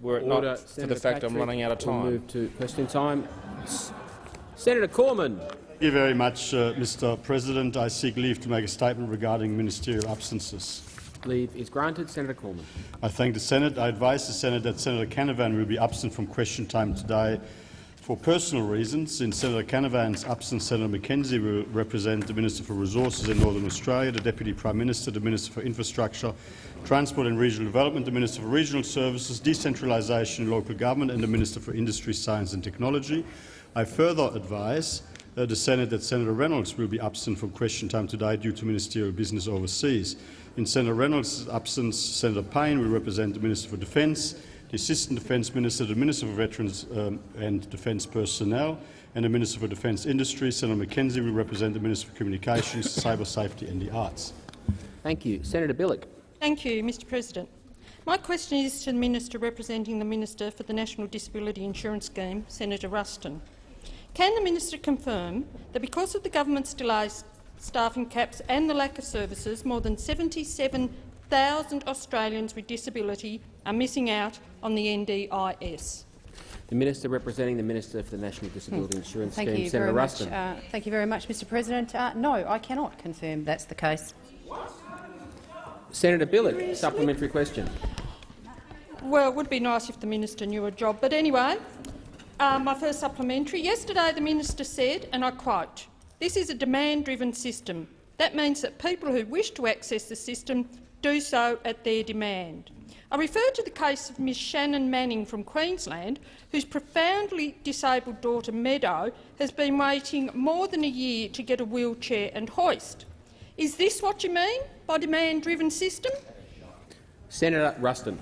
were it Order. not for the fact I'm running out of We'll time. move to question time. S- Senator Cormann. Thank you very much, uh, Mr President. I seek leave to make a statement regarding ministerial absences. Leave is granted. Senator Cormann. I thank the Senate. I advise the Senate that Senator Canavan will be absent from question time today for personal reasons. In Senator Canavan's absence, Senator McKenzie will represent the Minister for Resources in Northern Australia, the Deputy Prime Minister, the Minister for Infrastructure, Transport and Regional Development, the Minister for Regional Services, Decentralisation and Local Government and the Minister for Industry, Science and Technology. I further advise uh, the Senate that Senator Reynolds will be absent from question time today due to ministerial business overseas. In Senator Reynolds' absence, Senator Payne will represent the Minister for Defence, the Assistant Defence Minister, the Minister for Veterans um, and Defence Personnel, and the Minister for Defence Industry. Senator McKenzie will represent the Minister for Communications, Cyber Safety and the Arts. Thank you. Senator Bilyk. Thank you, Mr President. My question is to the Minister representing the Minister for the National Disability Insurance Scheme, Senator Ruston. Can the minister confirm that because of the government's delays, staffing caps and the lack of services, more than 77,000 Australians with disability are missing out on the NDIS? The Minister representing the Minister for the National Disability Insurance Thank Scheme, you Senator very Ruston. much. Uh, thank you very much, Mr. President. Uh, no, I cannot confirm that's the case. Senator Bilyk, supplementary question. Well, it would be nice if the minister knew a job, but anyway, uh, my first supplementary. Yesterday the minister said, and I quote, this is a demand-driven system. That means that people who wish to access the system do so at their demand. I refer to the case of Ms Shannon Manning from Queensland, whose profoundly disabled daughter Meadow has been waiting more than a year to get a wheelchair and hoist. Is this what you mean by demand-driven system? Senator Ruston.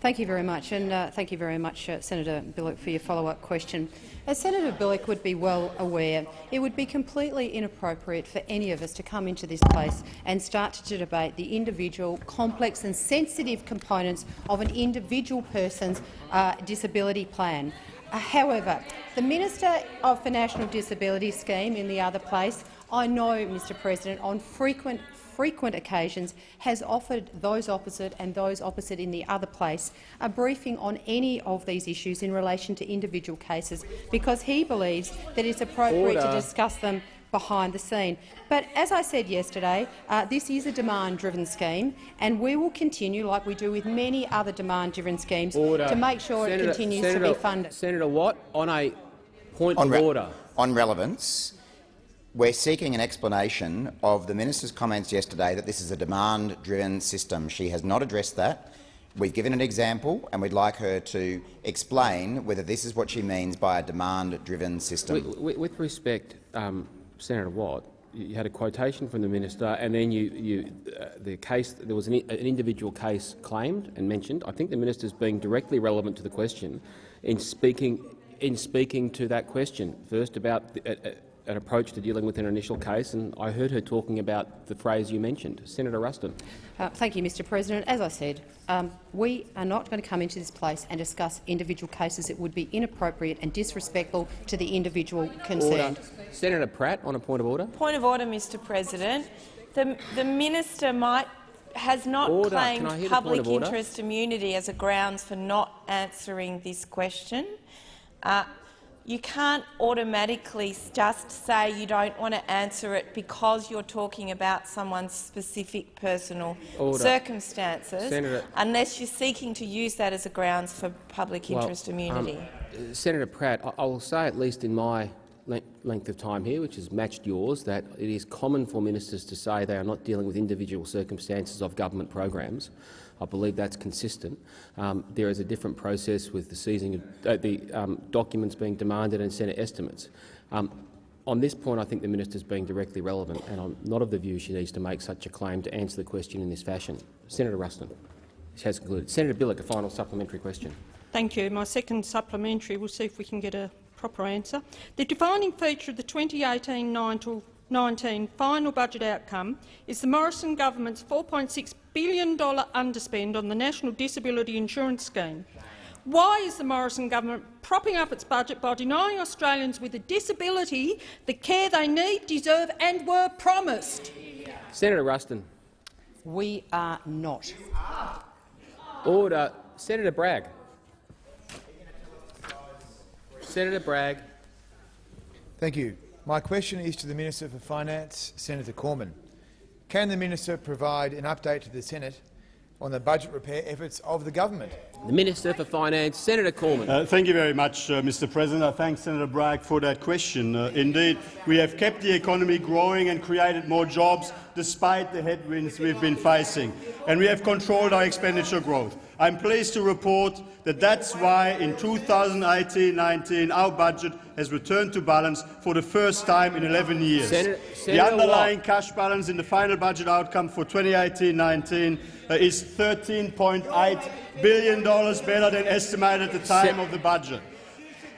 Thank you very much, and uh, thank you very much, uh, Senator Bilyk, for your follow-up question. As Senator Bilyk would be well aware, it would be completely inappropriate for any of us to come into this place and start to debate the individual, complex and sensitive components of an individual person's uh, disability plan. Uh, however, the Minister of the National Disability Scheme in the other place, I know, Mr President, on frequent frequent occasions has offered those opposite and those opposite in the other place a briefing on any of these issues in relation to individual cases because he believes that it's appropriate Order. to discuss them behind the scene. But as I said yesterday, uh, this is a demand-driven scheme, and we will continue, like we do with many other demand-driven schemes, Order. to make sure Senator, it continues Senator, to be funded. Senator Watt, on a point On, of order. on relevance, we're seeking an explanation of the minister's comments yesterday that this is a demand-driven system. She has not addressed that. We've given an example, and we'd like her to explain whether this is what she means by a demand-driven system. With, with, respect, um, Senator Watt, you had a quotation from the minister, and then you, you, uh, the case there was an, an individual case claimed and mentioned. I think the minister is being directly relevant to the question in speaking in speaking to that question. First, about the, uh, uh, an approach to dealing with an initial case, and I heard her talking about the phrase you mentioned, Senator Ruston. Uh, thank you, Mr President. As I said, um, we are not going to come into this place and discuss individual cases. It would be inappropriate and disrespectful to the individual concerned. Order. Senator Pratt, on a point of order. Point of order, Mr President. The, the minister might has not Order. claimed Can I hear the point public interest immunity as a grounds for not answering this question. Uh, you can't automatically just say you don't want to answer it because you're talking about someone's specific personal Order. circumstances, Senator- unless you're seeking to use that as a grounds for public interest um, immunity. uh, Senator Pratt, I, I will say at least in my length of time here, which has matched yours, that it is common for ministers to say they are not dealing with individual circumstances of government programs. I believe that's consistent. Um, there is a different process with the seizing of uh, the um, documents being demanded and Senate estimates. Um, on this point, I think the minister is being directly relevant, and I'm not of the view she needs to make such a claim to answer the question in this fashion. Senator Ruston. Has concluded. Senator Bilyk, a final supplementary question. Thank you. My second supplementary, we'll see if we can get a proper answer. The defining feature of the 2018-19 final budget outcome is the Morrison government's $4.6 billion underspend on the National Disability Insurance Scheme. Why is the Morrison government propping up its budget by denying Australians with a disability the care they need, deserve and were promised? Senator Ruston. We are not. Order. Senator Bragg. Senator Bragg. Thank you. My question is to the Minister for Finance, Senator Cormann. Can the minister provide an update to the Senate on the budget repair efforts of the government? The Minister for Finance, Senator Cormann. Uh, thank you very much, uh, Mr. President. I thank Senator Bragg for that question. Uh, indeed, we have kept the economy growing and created more jobs despite the headwinds we've been facing, and we have controlled our expenditure growth. I'm pleased to report that that's why in 2018-19 our budget has returned to balance for the first time in 11 years. Senator, the underlying Watt. cash balance in the final budget outcome for 2018-19 uh, is $13.8 billion better than estimated at the time of the budget.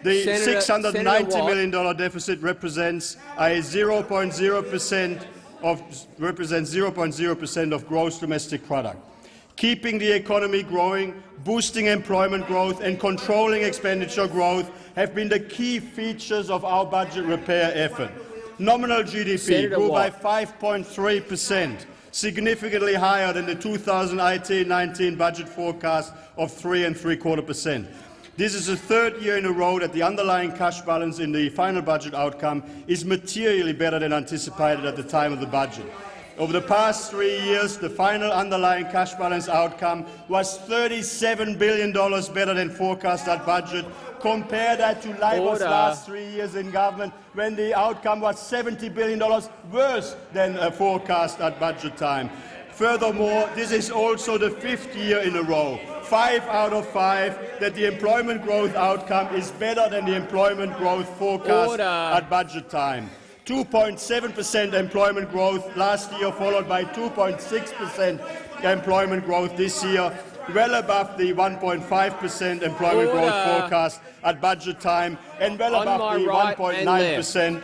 The Senator- 690 Senator Watt. million dollar deficit represents a 0.0 percent of represents 0.0 percent of gross domestic product. Keeping the economy growing, boosting employment growth and controlling expenditure growth have been the key features of our budget repair effort. Nominal GDP Senator grew Watt. by 5.3 percent, significantly higher than the 2018-19 budget forecast of 3 and three quarter percent. This is the third year in a row that the underlying cash balance in the final budget outcome is materially better than anticipated at the time of the budget. Over the past three years, the final underlying cash balance outcome was $37 billion better than forecast at budget. Compare that to Labor's last three years in government, when the outcome was $70 billion worse than forecast at budget time. Furthermore, this is also the fifth year in a row, five out of five, that the employment growth outcome is better than the employment growth forecast Order. at budget time. 2.7 percent employment growth last year, followed by 2.6 percent employment growth this year, well above the 1.5 percent employment growth forecast at budget time, and well On above the right 1.9 and left. percent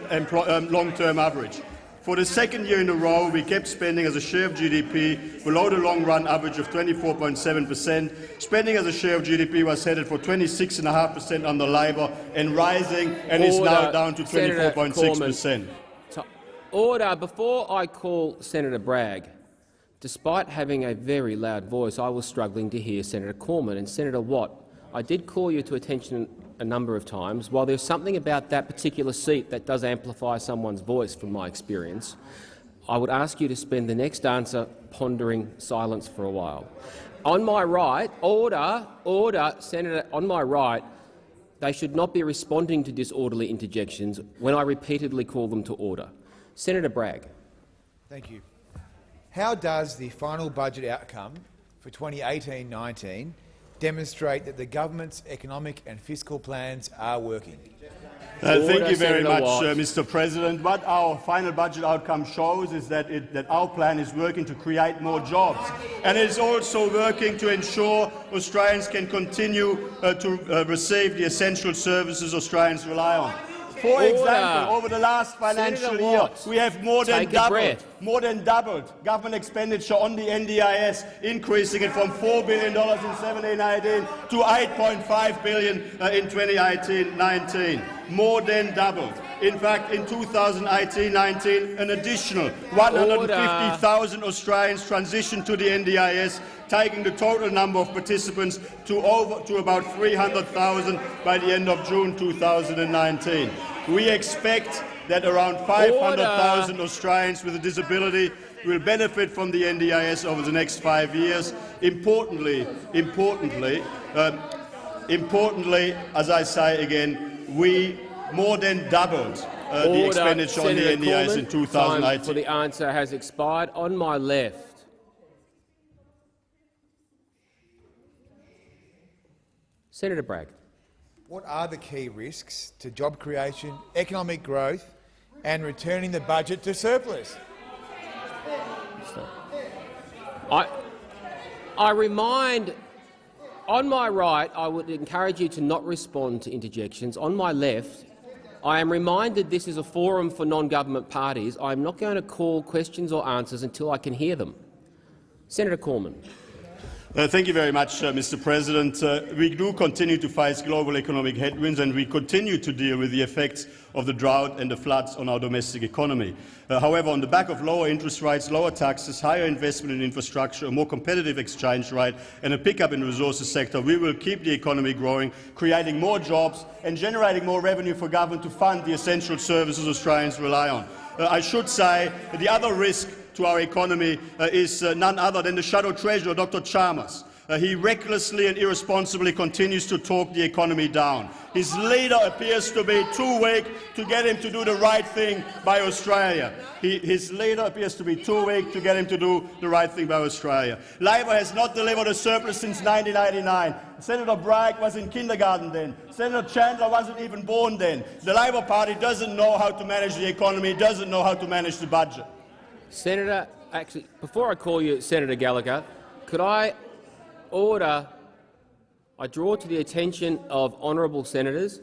um, long-term average. For the second year in a row, we kept spending as a share of GDP below the long-run average of 24.7 percent. Spending as a share of GDP was headed for 26.5 percent under Labor and rising, and is now down to 24.6 percent. So- Order. Before I call Senator Bragg, despite having a very loud voice, I was struggling to hear Senator Cormann and Senator Watt. I did call you to attention a number of times. While there's something about that particular seat that does amplify someone's voice from my experience, I would ask you to spend the next answer pondering silence for a while. On my right, order, order, Senator, on my right, they should not be responding to disorderly interjections when I repeatedly call them to order. Senator Bragg. Thank you. How does the final budget outcome for 2018-19 demonstrate that the government's economic and fiscal plans are working? Uh, thank you very much, uh, Mr. President. What our final budget outcome shows is that, it, that our plan is working to create more jobs, and it is also working to ensure Australians can continue uh, to uh, receive the essential services Australians rely on. For example, over the last financial year, we have more than take doubled more than doubled government expenditure on the NDIS, increasing it from $4 billion in 1718 to 8.5 billion uh, in 2018-19. More than doubled. In fact, in 2018-19, an additional 150,000 Australians transitioned to the NDIS, taking the total number of participants to, over, to about 300,000 by the end of June 2019. We expect that around 500,000 Australians with a disability will benefit from the NDIS over the next five years. Importantly, importantly, um, importantly, as I say again, we more than doubled uh, the Order. expenditure on the Senator NDIS in Cormann, Time for the answer has expired. On my left. Senator Bragg. What are the key risks to job creation, economic growth and returning the budget to surplus? I, I remind, on my right, I would encourage you to not respond to interjections. On my left, I am reminded this is a forum for non-government parties. I am not going to call questions or answers until I can hear them. Senator Cormann. Uh, thank you very much, uh, Mr. President. Uh, we do continue to face global economic headwinds and we continue to deal with the effects of the drought and the floods on our domestic economy. Uh, however, on the back of lower interest rates, lower taxes, higher investment in infrastructure, a more competitive exchange rate and a pickup in the resources sector, we will keep the economy growing, creating more jobs and generating more revenue for government to fund the essential services Australians rely on. Uh, I should say the other risk to our economy uh, is uh, none other than the shadow treasurer, Dr Chalmers. Uh, he recklessly and irresponsibly continues to talk the economy down. His leader appears to be too weak to get him to do the right thing by Australia. He, his leader appears to be too weak to get him to do the right thing by Australia. Labor has not delivered a surplus since 1989. Senator Bragg was in kindergarten then. Senator Chandler wasn't even born then. The Labor Party doesn't know how to manage the economy, doesn't know how to manage the budget. Senator, actually, before I call you Senator Gallagher, could I order, I draw to the attention of honourable senators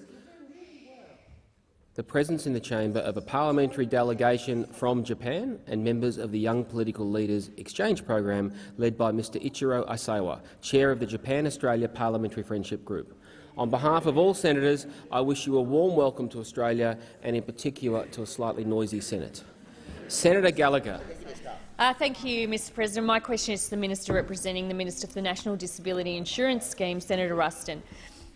the presence in the chamber of a parliamentary delegation from Japan and members of the Young Political Leaders Exchange Program led by Mr Ichiro Aisawa, chair of the Japan-Australia Parliamentary Friendship Group. On behalf of all senators, I wish you a warm welcome to Australia and in particular to a slightly noisy Senate. Senator Gallagher. Uh, thank you, Mr President. My question is to the Minister representing the Minister for the National Disability Insurance Scheme, Senator Ruston.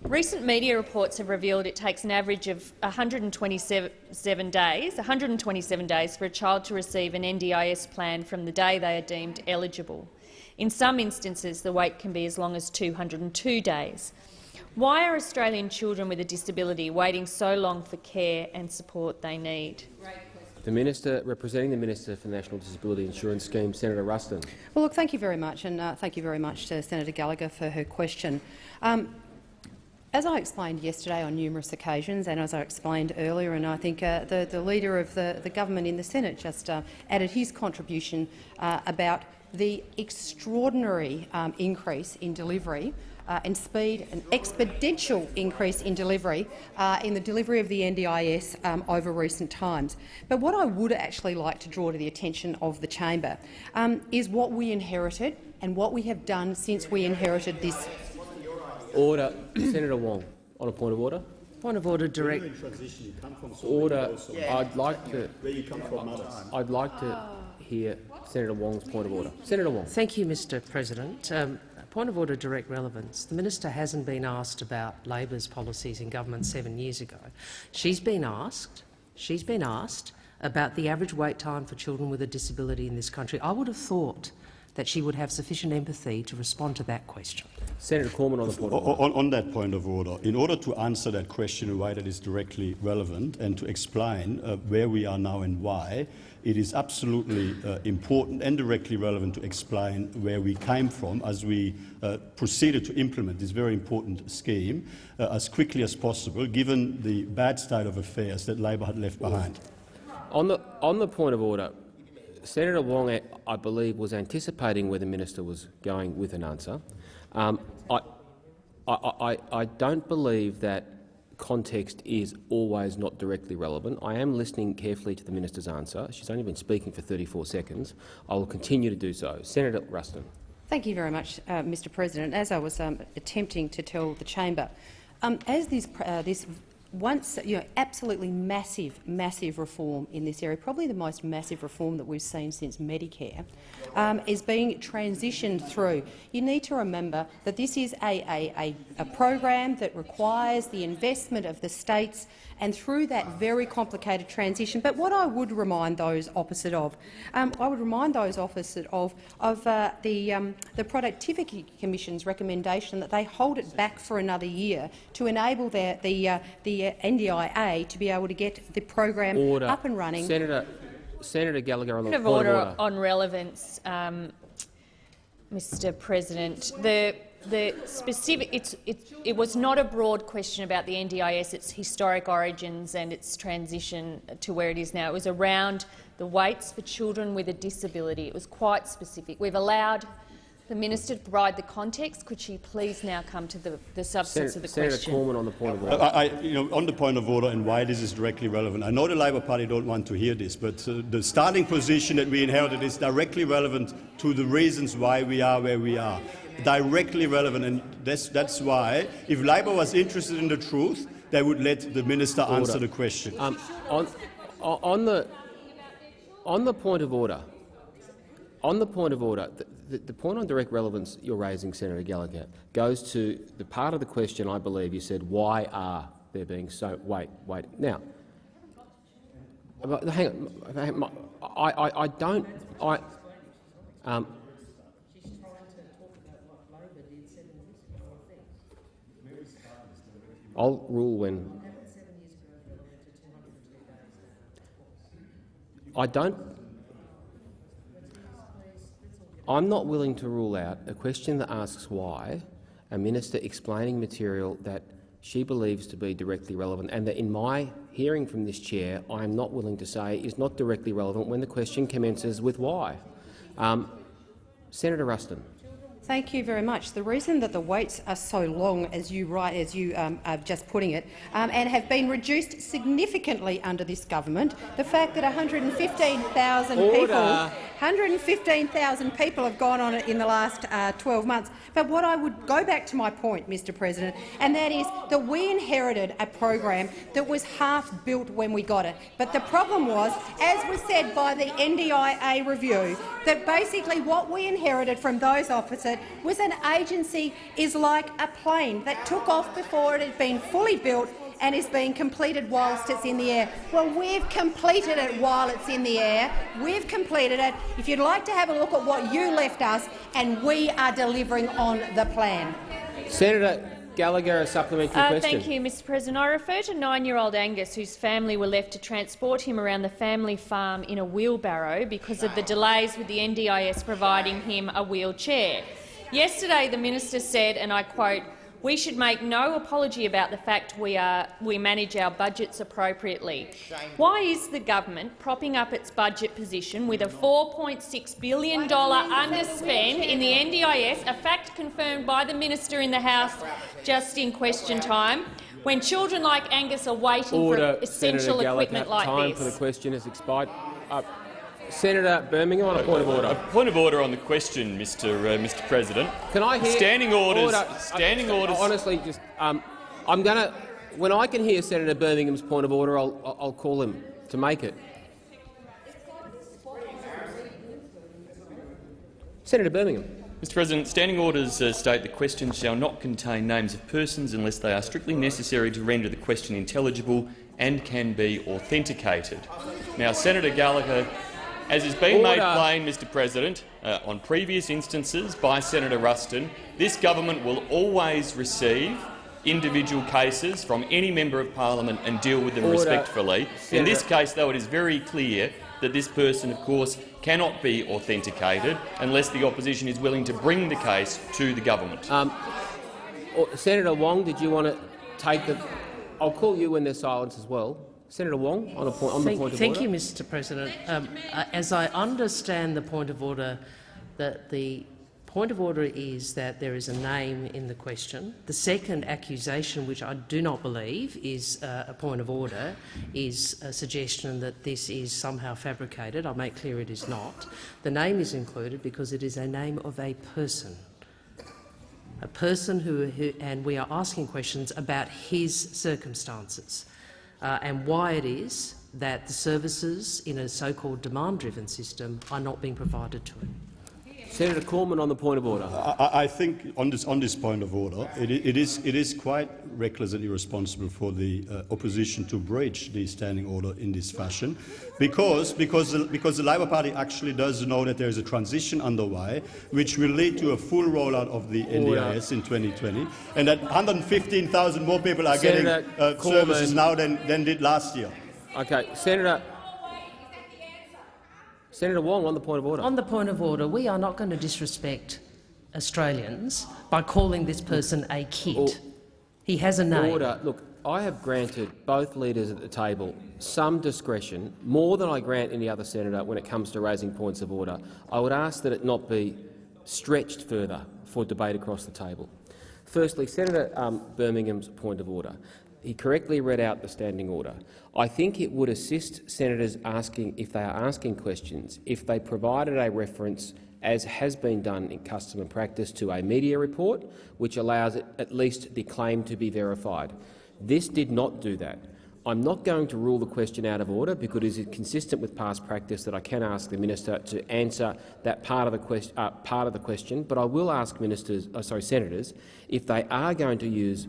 Recent media reports have revealed it takes an average of 127 days, 127 days for a child to receive an NDIS plan from the day they are deemed eligible. In some instances, the wait can be as long as 202 days. Why are Australian children with a disability waiting so long for care and support they need? The Minister representing the Minister for National Disability Insurance Scheme, Senator Ruston. Well, look, thank you very much, and uh, thank you very much to Senator Gallagher for her question. Um, as I explained yesterday on numerous occasions, and as I explained earlier, and I think uh, the, the, leader of the, the, government in the Senate just uh, added his contribution uh, about the extraordinary um, increase in delivery uh, and speed, an exponential increase in delivery uh, in the delivery of the NDIS um, over recent times. But what I would actually like to draw to the attention of the chamber um, is what we inherited and what we have done since we inherited this. Order, Senator Wong, on a point of order. Point of order, direct. Order. I'd like to. I'd like to hear Senator Wong's point of order. Senator Wong. Thank you, Mr. President. Um, Point of order, direct relevance. The minister hasn't been asked about Labor's policies in government seven years ago. She's been asked. She's been asked about the average wait time for children with a disability in this country. I would have thought that she would have sufficient empathy to respond to that question. Senator Cormann on the point of order. On, on, that point of order, in order to answer that question in a way that is directly relevant and to explain uh, where we are now and why, it is absolutely uh, important and directly relevant to explain where we came from as we uh, proceeded to implement this very important scheme uh, as quickly as possible, given the bad state of affairs that Labor had left behind. On the, on the point of order, Senator Wong, I believe, was anticipating where the minister was going with an answer. Um, I, I, I, I don't believe that context is always not directly relevant. I am listening carefully to the minister's answer. She's only been speaking for 34 seconds. I will continue to do so. Senator Ruston. Thank you very much, uh, Mr President. As I was um, attempting to tell the chamber, um, as this, uh, this once, you know, absolutely massive, massive reform in this area, probably the most massive reform that we've seen since Medicare, um, is being transitioned through. You need to remember that this is a, a, a, a program that requires the investment of the states and through that very complicated transition. But what I would remind those opposite of, um, I would remind those opposite of, of uh, the, um, the Productivity Commission's recommendation that they hold it back for another year to enable their, the, uh, the NDIA to be able to get the program order. up and running. Senator, Senator Gallagher on the point order, order. on relevance, um, Mr President. The the specific, it's, it, it was not a broad question about the NDIS, its historic origins and its transition to where it is now. It was around the waits for children with a disability. It was quite specific. We've allowed the minister to provide the context. Could she please now come to the, the substance Senator, of the Senator question? Senator Cormann on the point of order. I, I, you know, on the point of order and why this is directly relevant, I know the Labor Party don't want to hear this, but uh, the starting position that we inherited is directly relevant to the reasons why we are where we are. Directly relevant, and that's, that's why, if Labor was interested in the truth, they would let the minister answer the question. Um, on, on, the, on the point of order, on the point of order, the, the, the, point on direct relevance you're raising, Senator Gallagher, goes to the part of the question I believe you said, why are there being so— wait, wait. Now, hang on, I, I, I don't— I, um, I'll rule when I don't. I'm not willing to rule out a question that asks why a minister explaining material that she believes to be directly relevant and that, in my hearing from this chair, I am not willing to say is not directly relevant when the question commences with why. Um, Senator Ruston. Thank you very much. The reason that the waits are so long, as you write, as you um, are just putting it, um, and have been reduced significantly under this government, the fact that 115,000 people 115,000 people have gone on it in the last uh, 12 months. But what I would go back to my point, Mr President, and that is that we inherited a program that was half built when we got it. But the problem was, as was said by the NDIA review, that basically what we inherited from those opposite was an agency is like a plane that took off before it had been fully built and is being completed whilst it's in the air. Well, we've completed it while it's in the air. We've completed it. If you'd like to have a look at what you left us, and we are delivering on the plan. Senator Gallagher, a supplementary uh, question. Thank you, Mr President. I refer to nine-year-old Angus, whose family were left to transport him around the family farm in a wheelbarrow because of the delays with the NDIS providing him a wheelchair. Yesterday, the minister said, and I quote, we should make no apology about the fact we, are, we manage our budgets appropriately. Why is the government propping up its budget position with a $4.6 billion underspend in the NDIS, a fact confirmed by the minister in the House just in question time, when children like Angus are waiting Order, for essential equipment like time this? Time for the question has expired. Uh, Senator Birmingham on a point of order. A point of order on the question, Mr. Uh, Mr. President. Can I hear standing orders? Order. Standing I, orders. Honestly, just um, I'm going to. When I can hear Senator Birmingham's point of order, I'll, I'll call him to make it. Senator Birmingham. Mr President, standing orders uh, state the questions shall not contain names of persons unless they are strictly necessary to render the question intelligible and can be authenticated. Now, Senator Gallagher as has been Order. made plain, Mr President, uh, on previous instances by Senator Ruston, this government will always receive individual cases from any member of parliament and deal with them Order. respectfully. Senator. In this case, though, it is very clear that this person, of course, cannot be authenticated unless the opposition is willing to bring the case to the government. Um, Senator Wong, did you want to take the— I'll call you when there's silence as well. Senator Wong, on, point, on thank, the point of thank order. Thank you, Mr President. Um, uh, as I understand the point of order, that the point of order is that there is a name in the question. The second accusation, which I do not believe is uh, a point of order, is a suggestion that this is somehow fabricated. I'll make clear it is not. The name is included because it is a name of a person a person who, who, and we are asking questions about his circumstances uh, and why it is that the services in a so-called demand-driven system are not being provided to him. Senator Cormann on the point of order. I, I think on this, on this point of order, it, it, is, it is quite reckless and irresponsible for the uh, opposition to breach the standing order in this fashion, because, because, the, because the Labor Party actually does know that there is a transition underway which will lead to a full rollout of the NDIS in 2020, and that 115,000 more people are Senator getting uh, services now than, than did last year. Okay, Senator Senator Wong, on the point of order. On the point of order, we are not going to disrespect Australians by calling this person a kid. he has a name. Order. Look, I have granted both leaders at the table some discretion, more than I grant any other senator when it comes to raising points of order. I would ask that it not be stretched further for debate across the table. Firstly, Senator um, Birmingham's point of order. He correctly read out the standing order. I think it would assist senators asking, if they are asking questions, if they provided a reference as has been done in custom and practice, to a media report, which allows at least the claim to be verified. This did not do that. I'm not going to rule the question out of order because it is consistent with past practice that I can ask the minister to answer that part of the, question, uh, part of the question, but I will ask ministers, uh, sorry, senators if they are going to use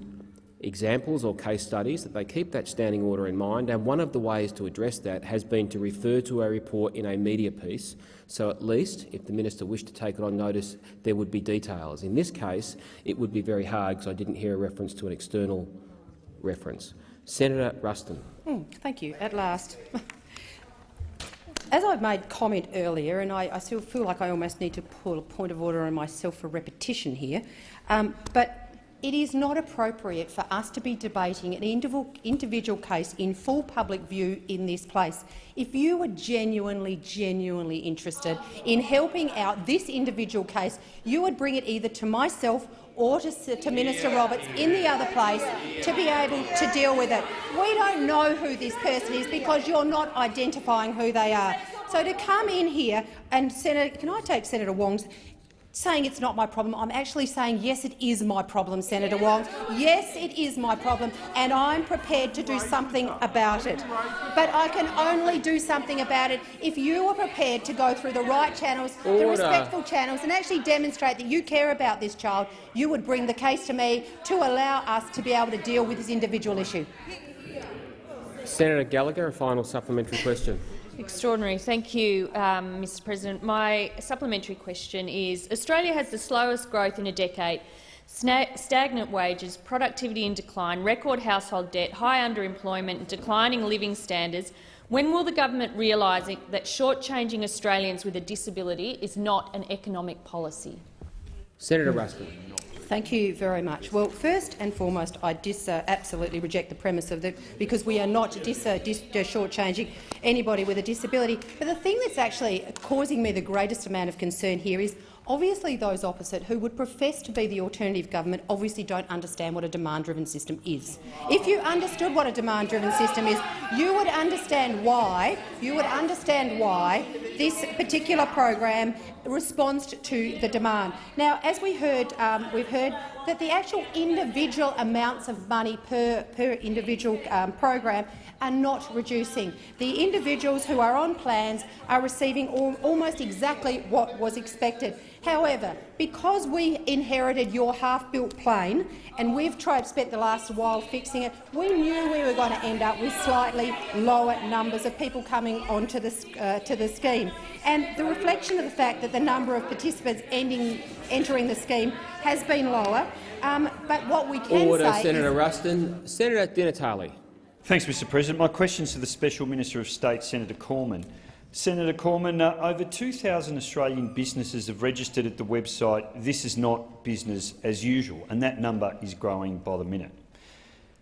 examples or case studies that they keep that standing order in mind. And one of the ways to address that has been to refer to a report in a media piece. So at least, if the minister wished to take it on notice, there would be details. In this case, it would be very hard because I didn't hear a reference to an external reference. Senator Ruston. Mm, thank you. At last. As I've made comment earlier, and I, I, still feel like I almost need to pull a point of order on myself for repetition here, um, but it is not appropriate for us to be debating an individual case in full public view in this place. If you were genuinely, genuinely interested in helping out this individual case, you would bring it either to myself or to, to Minister Roberts in the other place to be able to deal with it. We don't know who this person is because you're not identifying who they are. So to come in here and Senator, can I take Senator Wong's saying it's not my problem. I'm actually saying, yes, it is my problem, Senator Wong. Yes, it is my problem, and I'm prepared to do something about it. But I can only do something about it if you are prepared to go through the right channels, Order. the respectful channels, and actually demonstrate that you care about this child. You would bring the case to me to allow us to be able to deal with this individual issue. Senator Gallagher, a final supplementary question. Extraordinary. Thank you, um, Mr President. My supplementary question is, Australia has the slowest growth in a decade, stagnant wages, productivity in decline, record household debt, high underemployment and declining living standards. When will the government realise that shortchanging Australians with a disability is not an economic policy? Senator Ruston. Thank you very much. Well, first and foremost, I dis, uh, absolutely reject the premise of that because we are not dis, uh, dis, uh, shortchanging anybody with a disability. But the thing that's actually causing me the greatest amount of concern here is Obviously, those opposite who would profess to be the alternative government obviously don't understand what a demand-driven system is. If you understood what a demand-driven system is, you would understand why you would understand why this particular program responds to the demand. Now, as we heard, um, we've heard that the actual individual amounts of money per, per individual um, program are not reducing. The individuals who are on plans are receiving al almost exactly what was expected. However, because we inherited your half-built plane and we've tried spent the last while fixing it, we knew we were going to end up with slightly lower numbers of people coming onto the, uh, to the scheme. And the reflection of the fact that the number of participants ending, entering the scheme has been lower. Um, but what we can Order, say Senator is Ruston. Senator Di Natale. Thanks, Mr President. My question is to the Special Minister of State, Senator Cormann. Senator Cormann, uh, over 2,000 Australian businesses have registered at the website This is not business as usual, and that number is growing by the minute.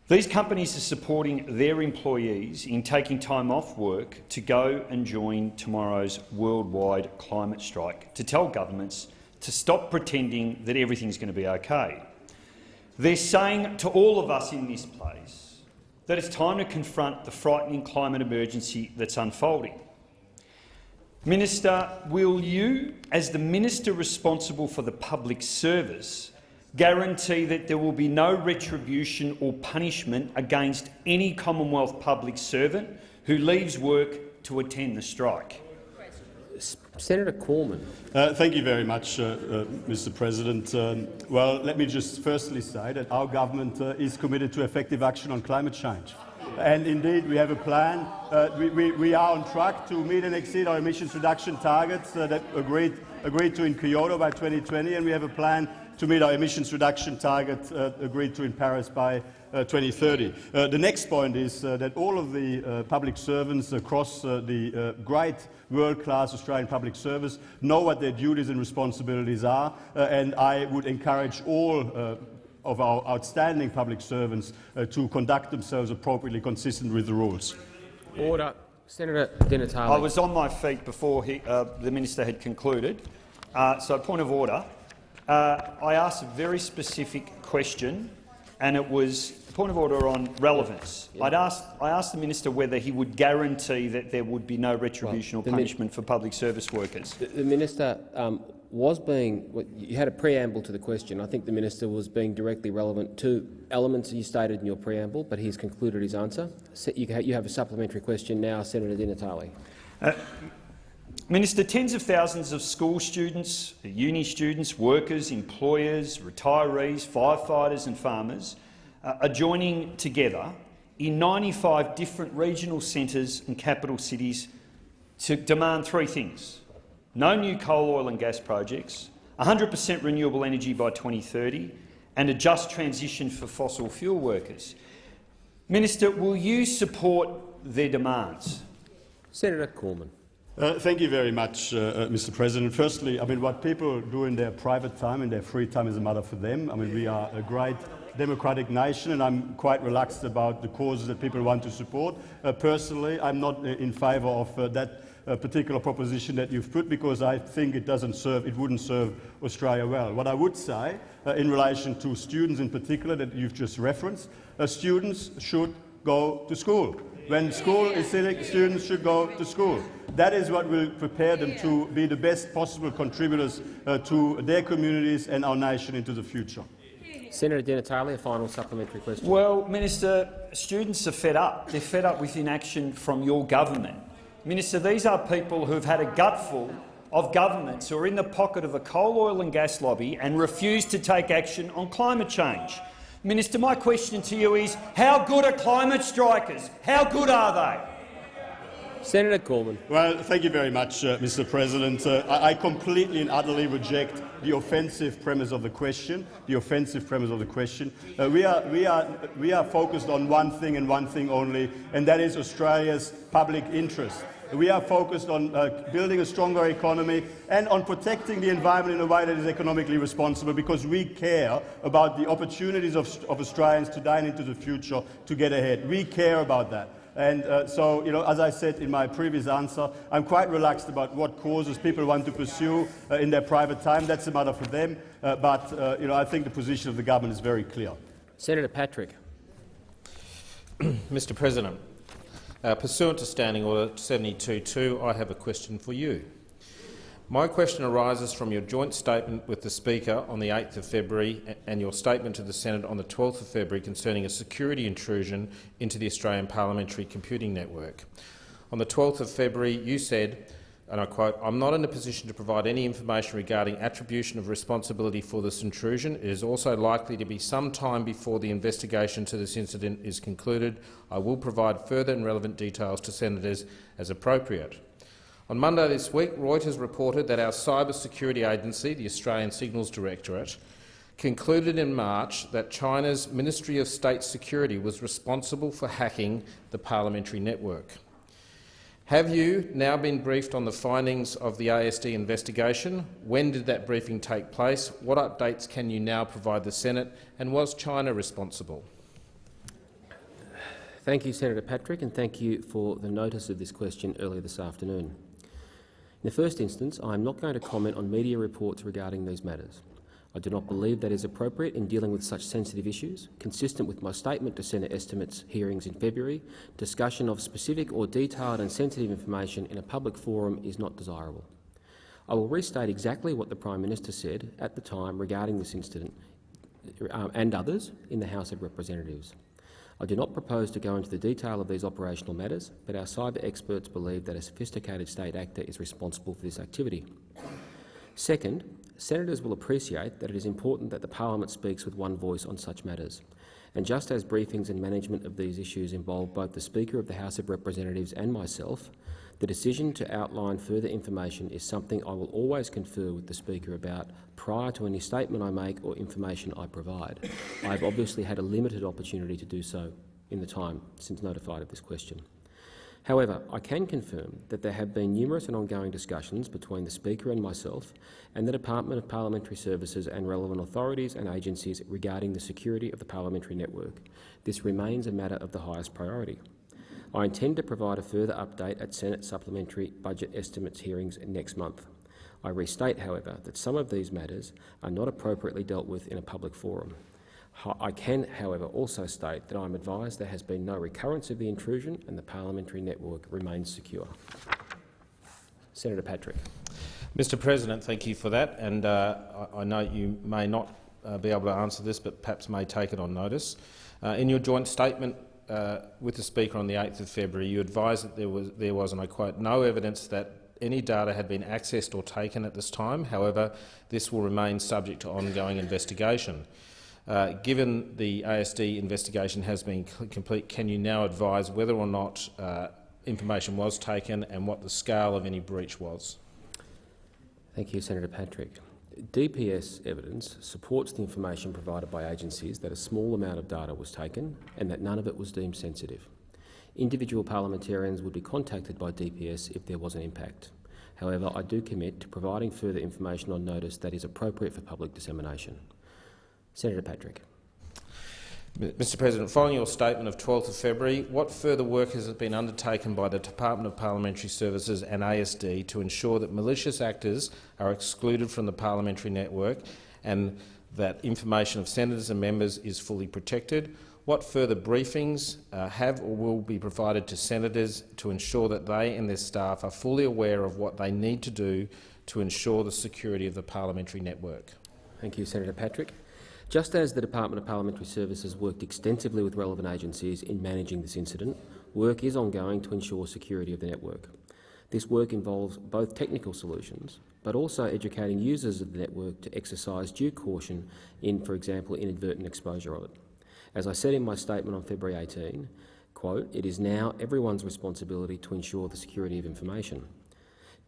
These companies are supporting their employees in taking time off work to go and join tomorrow's worldwide climate strike, to tell governments to stop pretending that everything's going to be okay. They're saying to all of us in this place that it's time to confront the frightening climate emergency that's unfolding. Minister, will you, as the minister responsible for the public service, guarantee that there will be no retribution or punishment against any Commonwealth public servant who leaves work to attend the strike? Senator Cormann. Uh, thank you very much, uh, uh, Mr President. Um, well, let me just firstly say that our government uh, is committed to effective action on climate change. And indeed, we have a plan. Uh, we, we, we, are on track to meet and exceed our emissions reduction targets uh, that agreed, agreed to in Kyoto by 2020, and we have a plan to meet our emissions reduction target agreed to in Paris by uh, 2030. Uh, the next point is uh, that all of the public servants across the great world-class Australian public service know what their duties and responsibilities are, and I would encourage all of our outstanding public servants uh, to conduct themselves appropriately consistent with the rules. Order. Senator Di Natale. I was on my feet before he, uh, the minister had concluded. Uh, so, point of order. I asked a very specific question and it was point of order on relevance. Yeah. I'd asked, I asked the minister whether he would guarantee that there would be no retribution well, or punishment for public service workers. The, the minister um, was being well, you had a preamble to the question. I think the minister was being directly relevant to elements you stated in your preamble, but he's concluded his answer. You have a supplementary question now, Senator Di Natale. Uh, Minister, tens of thousands of school students, uni students, workers, employers, retirees, firefighters and farmers uh, are joining together in 95 different regional centres and capital cities to demand three things. No new coal, oil and gas projects, 100 per cent renewable energy by 2030 and a just transition for fossil fuel workers. Minister, will you support their demands? Senator Cormann. Uh, thank you very much, uh, uh, Mr. President. Firstly, I mean, what people do in their private time, and their free time, is a matter for them. I mean, we are a great democratic nation, and I'm quite relaxed about the causes that people want to support. Uh, personally, I'm not uh, in favour of uh, that particular proposition that you've put because I think it doesn't serve, it wouldn't serve Australia well. What I would say, in relation to students in particular that you've just referenced, students should go to school. When school is sitting, students should go to school. That is what will prepare them to be the best possible contributors uh, to their communities and our nation into the future. Senator Di Natale, a final supplementary question. Well, Minister, students are fed up. They're fed up with inaction from your government. Minister, these are people who have had a gutful of governments who are in the pocket of a coal, oil and gas lobby and refuse to take action on climate change. Minister, my question to you is, how good are climate strikers? How good are they? Senator Cormann. Well, thank you very much, uh, Mr. President. Uh, I, I, completely and utterly reject the offensive premise of the question. The offensive premise of the question. Uh, we, are, we, are, we are focused on one thing and one thing only, and that is Australia's public interest. We are focused on uh, building a stronger economy and on protecting the environment in a way that is economically responsible because we care about the opportunities of, of Australians to dine into the future to get ahead. We care about that. And uh, so, you know, as I said in my previous answer, I'm quite relaxed about what causes people want to pursue uh, in their private time. That's a matter for them. Uh, but, uh, you know, I think the position of the government is very clear. Senator Patrick. Mr President, uh, pursuant to Standing Order 72.2, I have a question for you. My question arises from your joint statement with the Speaker on the 8th of February and your statement to the Senate on the 12th of February concerning a security intrusion into the Australian Parliamentary Computing Network. On the 12th of February, you said, and I quote, I'm not in a position to provide any information regarding attribution of responsibility for this intrusion. It is also likely to be some time before the investigation to this incident is concluded. I will provide further and relevant details to senators as appropriate. On Monday this week, Reuters reported that our cyber security agency, the Australian Signals Directorate, concluded in March that China's Ministry of State Security was responsible for hacking the parliamentary network. Have you now been briefed on the findings of the ASD investigation? When did that briefing take place? What updates can you now provide the Senate? And was China responsible? Thank you, Senator Patrick, and thank you for the notice of this question earlier this afternoon. In the first instance, I am not going to comment on media reports regarding these matters. I do not believe that is appropriate in dealing with such sensitive issues. Consistent with my statement to Senate estimates hearings in February, discussion of specific or detailed and sensitive information in a public forum is not desirable. I will restate exactly what the Prime Minister said at the time regarding this incident um, and others in the House of Representatives. I do not propose to go into the detail of these operational matters, but our cyber experts believe that a sophisticated state actor is responsible for this activity. Second, Senators will appreciate that it is important that the parliament speaks with one voice on such matters. And just as briefings and management of these issues involve both the Speaker of the House of Representatives and myself, the decision to outline further information is something I will always confer with the Speaker about prior to any statement I make or information I provide. I have obviously had a limited opportunity to do so in the time since notified of this question. However, I can confirm that there have been numerous and ongoing discussions between the Speaker and myself and the Department of Parliamentary Services and relevant authorities and agencies regarding the security of the parliamentary network. This remains a matter of the highest priority. I intend to provide a further update at Senate supplementary budget estimates hearings next month. I restate, however, that some of these matters are not appropriately dealt with in a public forum. I can, however, also state that I am advised there has been no recurrence of the intrusion and the parliamentary network remains secure. Senator Patrick. Mr President, thank you for that. And uh, I, know you may not uh, be able to answer this, but perhaps may take it on notice. Uh, in your joint statement uh, with the Speaker on the 8th of February, you advised that there was, there was, and I quote, no evidence that any data had been accessed or taken at this time. However, this will remain subject to ongoing investigation. Uh, given the ASD investigation has been complete, can you now advise whether or not uh, information was taken and what the scale of any breach was? Thank you, Senator Patrick. DPS evidence supports the information provided by agencies that a small amount of data was taken and that none of it was deemed sensitive. Individual parliamentarians would be contacted by DPS if there was an impact. However, I do commit to providing further information on notice that is appropriate for public dissemination. Senator Patrick. Mr President, following your statement of 12 February, what further work has been undertaken by the Department of Parliamentary Services and ASD to ensure that malicious actors are excluded from the parliamentary network and that information of senators and members is fully protected? What further briefings uh, have or will be provided to senators to ensure that they and their staff are fully aware of what they need to do to ensure the security of the parliamentary network? Thank you, Senator Patrick. Just as the Department of Parliamentary Services worked extensively with relevant agencies in managing this incident, work is ongoing to ensure security of the network. This work involves both technical solutions, but also educating users of the network to exercise due caution in, for example, inadvertent exposure of it. As I said in my statement on February 18, quote, it is now everyone's responsibility to ensure the security of information.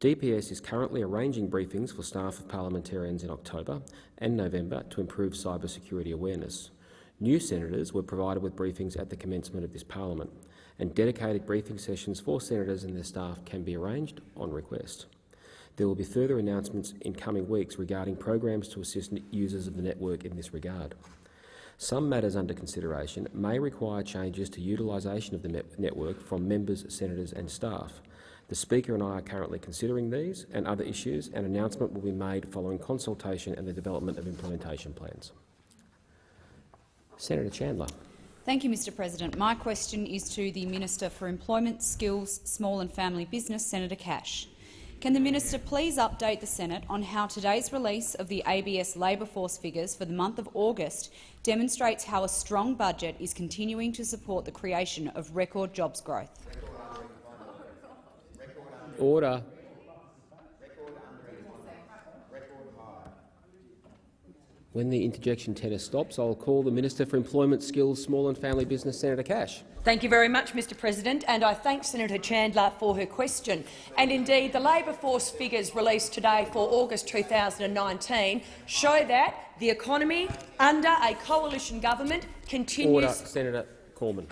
DPS is currently arranging briefings for staff of parliamentarians in October and November to improve cybersecurity awareness. New senators were provided with briefings at the commencement of this parliament, and dedicated briefing sessions for senators and their staff can be arranged on request. There will be further announcements in coming weeks regarding programs to assist users of the network in this regard. Some matters under consideration may require changes to utilisation of the network from members, senators and staff, the Speaker and I are currently considering these and other issues. An announcement will be made following consultation and the development of implementation plans. Senator Chandler. Thank you, Mr President. My question is to the Minister for Employment, Skills, Small and Family Business, Senator Cash. Can the minister please update the Senate on how today's release of the ABS labour force figures for the month of August demonstrates how a strong budget is continuing to support the creation of record jobs growth? Order. When the interjection tennis stops, I'll call the Minister for Employment, Skills, Small and Family Business, Senator Cash. Thank you very much, Mr President, and I thank Senator Chandler for her question. And indeed, the labour force figures released today for August 2019 show that the economy under a coalition government continues— Order, Senator Cormann.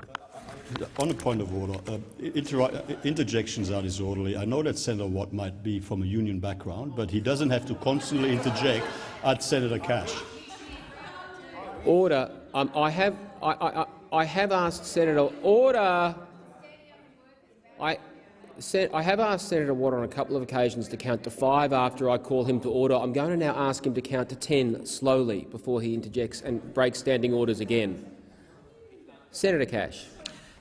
On a point of order, uh, inter interjections are disorderly. I know that Senator Watt might be from a union background, but he doesn't have to constantly interject at Senator Cash. Order. Um, I have I, I, I have asked Senator Order. I, I have asked Senator Watt on a couple of occasions to count to five after I call him to order. I'm going to now ask him to count to ten slowly before he interjects and breaks standing orders again. Senator Cash.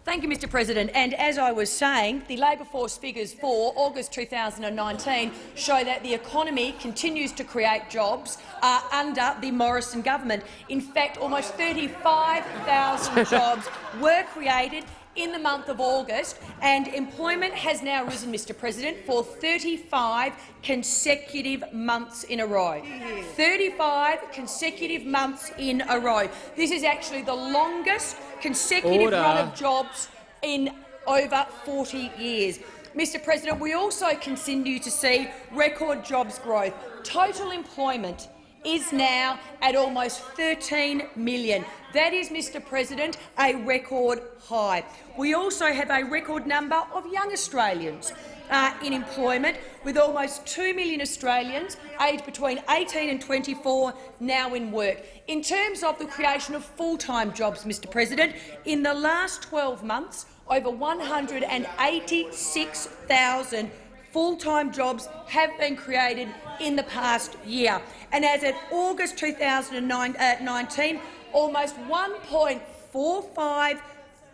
Thank you, Mr President. And as I was saying, the labour force figures for August 2019 show that the economy continues to create jobs uh, under the Morrison government. In fact, almost 35,000 jobs were created in the month of August, and employment has now risen, Mr President, for 35 consecutive months in a row. 35 consecutive months in a row. This is actually the longest consecutive Order. run of jobs in over 40 years. Mr President, we also continue to see record jobs growth. Total employment is now at almost 13 million. That is, Mr President, a record high. We also have a record number of young Australians uh, in employment, with almost 2 million Australians aged between 18 and 24 now in work. In terms of the creation of full-time jobs, Mr President, in the last 12 months, over 186,000 full-time jobs have been created in the past year. And as of August 2019, uh, almost 1.45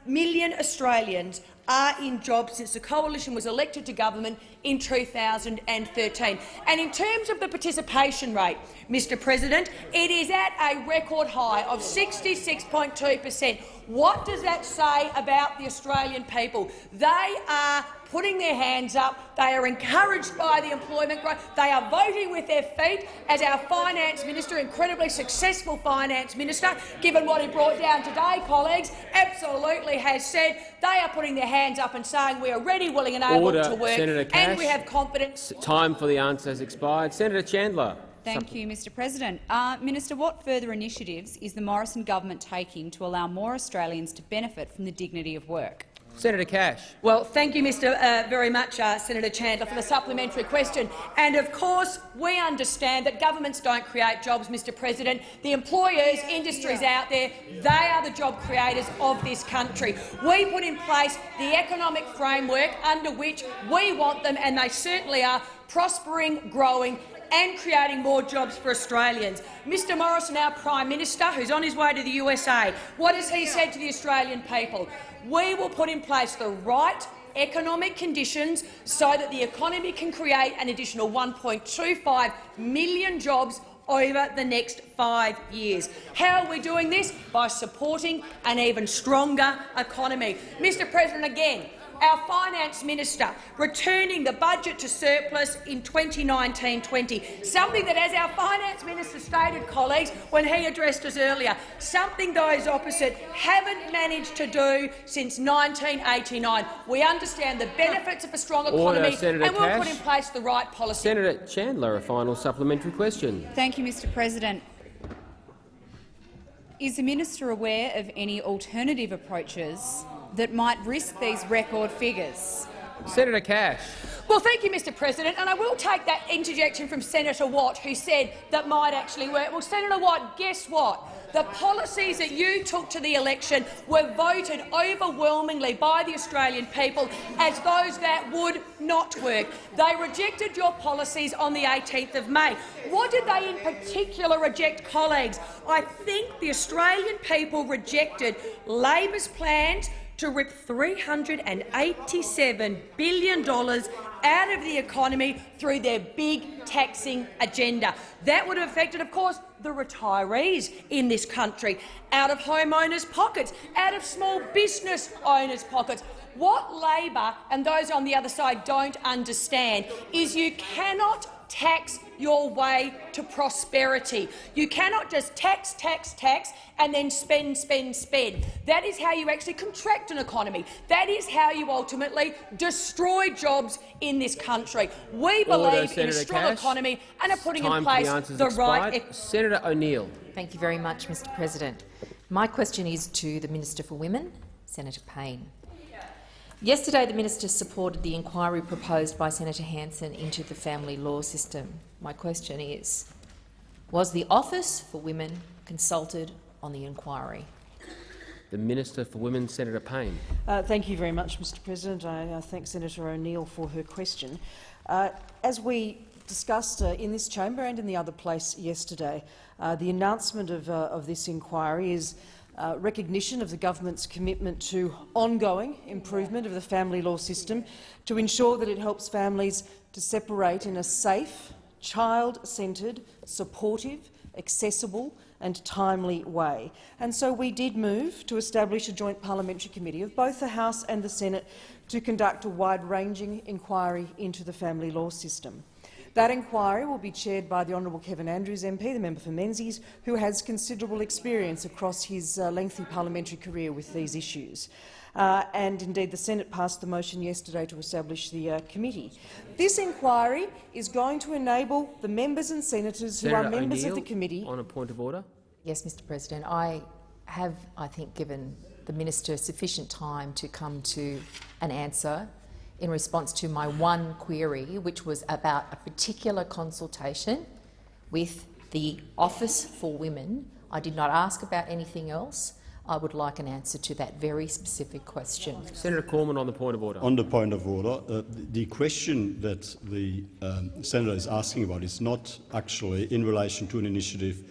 million Australians are in jobs since the coalition was elected to government in 2013. And in terms of the participation rate, Mr President, it is at a record high of 66.2 per cent. What does that say about the Australian people? They are putting their hands up. They are encouraged by the employment growth. They are voting with their feet, as our finance minister, incredibly successful finance minister, given what he brought down today, colleagues, absolutely has said. They are putting their hands up and saying we are ready, willing and able Order, to work, Senator Cash. and we have confidence. Time for the answer has expired. Senator Chandler. Thank you, Mr President. Uh, Minister, what further initiatives is the Morrison government taking to allow more Australians to benefit from the dignity of work? Senator Cash. Well, thank you, Mr. Uh, very much, uh, Senator Chandler, for the supplementary question. And of course, we understand that governments don't create jobs, Mr. President. The employers, industries out there, they are the job creators of this country. We put in place the economic framework under which we want them, and they certainly are prospering, growing and creating more jobs for Australians. Mr Morrison, our Prime Minister, who's on his way to the USA, what has he said to the Australian people? We will put in place the right economic conditions so that the economy can create an additional 1.25 million jobs over the next five years. How are we doing this? By supporting an even stronger economy. Mr President, again, our finance minister returning the budget to surplus in 2019-20, something that, as our finance minister stated, colleagues, when he addressed us earlier, something those opposite haven't managed to do since 1989. We understand the benefits of a strong Order, economy, Senator and we'll Cash. put in place the right policy. Senator Chandler, a final supplementary question. Thank you, Mr President. Is the minister aware of any alternative approaches that might risk these record figures? Senator Cash. Well, thank you, Mr President, and I will take that interjection from Senator Watt, who said that might actually work. Well, Senator Watt, guess what? The policies that you took to the election were voted overwhelmingly by the Australian people as those that would not work. They rejected your policies on the 18th of May. What did they in particular reject, colleagues? I think the Australian people rejected Labor's plans to rip $387 billion out of the economy through their big taxing agenda. That would have affected, of course, the retirees in this country, out of homeowners' pockets, out of small business owners' pockets. What Labor and those on the other side don't understand is you cannot tax your way to prosperity. You cannot just tax, tax, tax and then spend, spend, spend. That is how you actually contract an economy. That is how you ultimately destroy jobs in this country. We Order, believe in a strong Cash. economy and are putting in for the place the right expired. Senator O'Neill. Thank you very much, Mr President. My question is to the Minister for Women, Senator Payne. Yesterday, the minister supported the inquiry proposed by Senator Hanson into the family law system. My question is, was the Office for Women consulted on the inquiry? The Minister for Women, Senator Payne. Uh, thank you very much, Mr President. I uh, thank Senator O'Neill for her question. Uh, as we discussed uh, in this chamber and in the other place yesterday, uh, the announcement of, uh, of this inquiry is uh, recognition of the government's commitment to ongoing improvement of the family law system to ensure that it helps families to separate in a safe, child-centred, supportive, accessible and timely way. And so we did move to establish a joint parliamentary committee of both the House and the Senate to conduct a wide-ranging inquiry into the family law system. That inquiry will be chaired by the Honourable Kevin Andrews MP, the member for Menzies, who has considerable experience across his uh, lengthy parliamentary career with these issues. Uh, and indeed the Senate passed the motion yesterday to establish the uh, committee. This inquiry is going to enable the members and senators who Senator are members of the O'Neill, committee On a point of order. Yes, Mr President. I have, I think, given the minister sufficient time to come to an answer in response to my one query, which was about a particular consultation with the Office for Women. I did not ask about anything else. I would like an answer to that very specific question. Senator Cormann on the point of order. On the point of order, uh, the question that the um, senator is asking about is not actually in relation to an initiative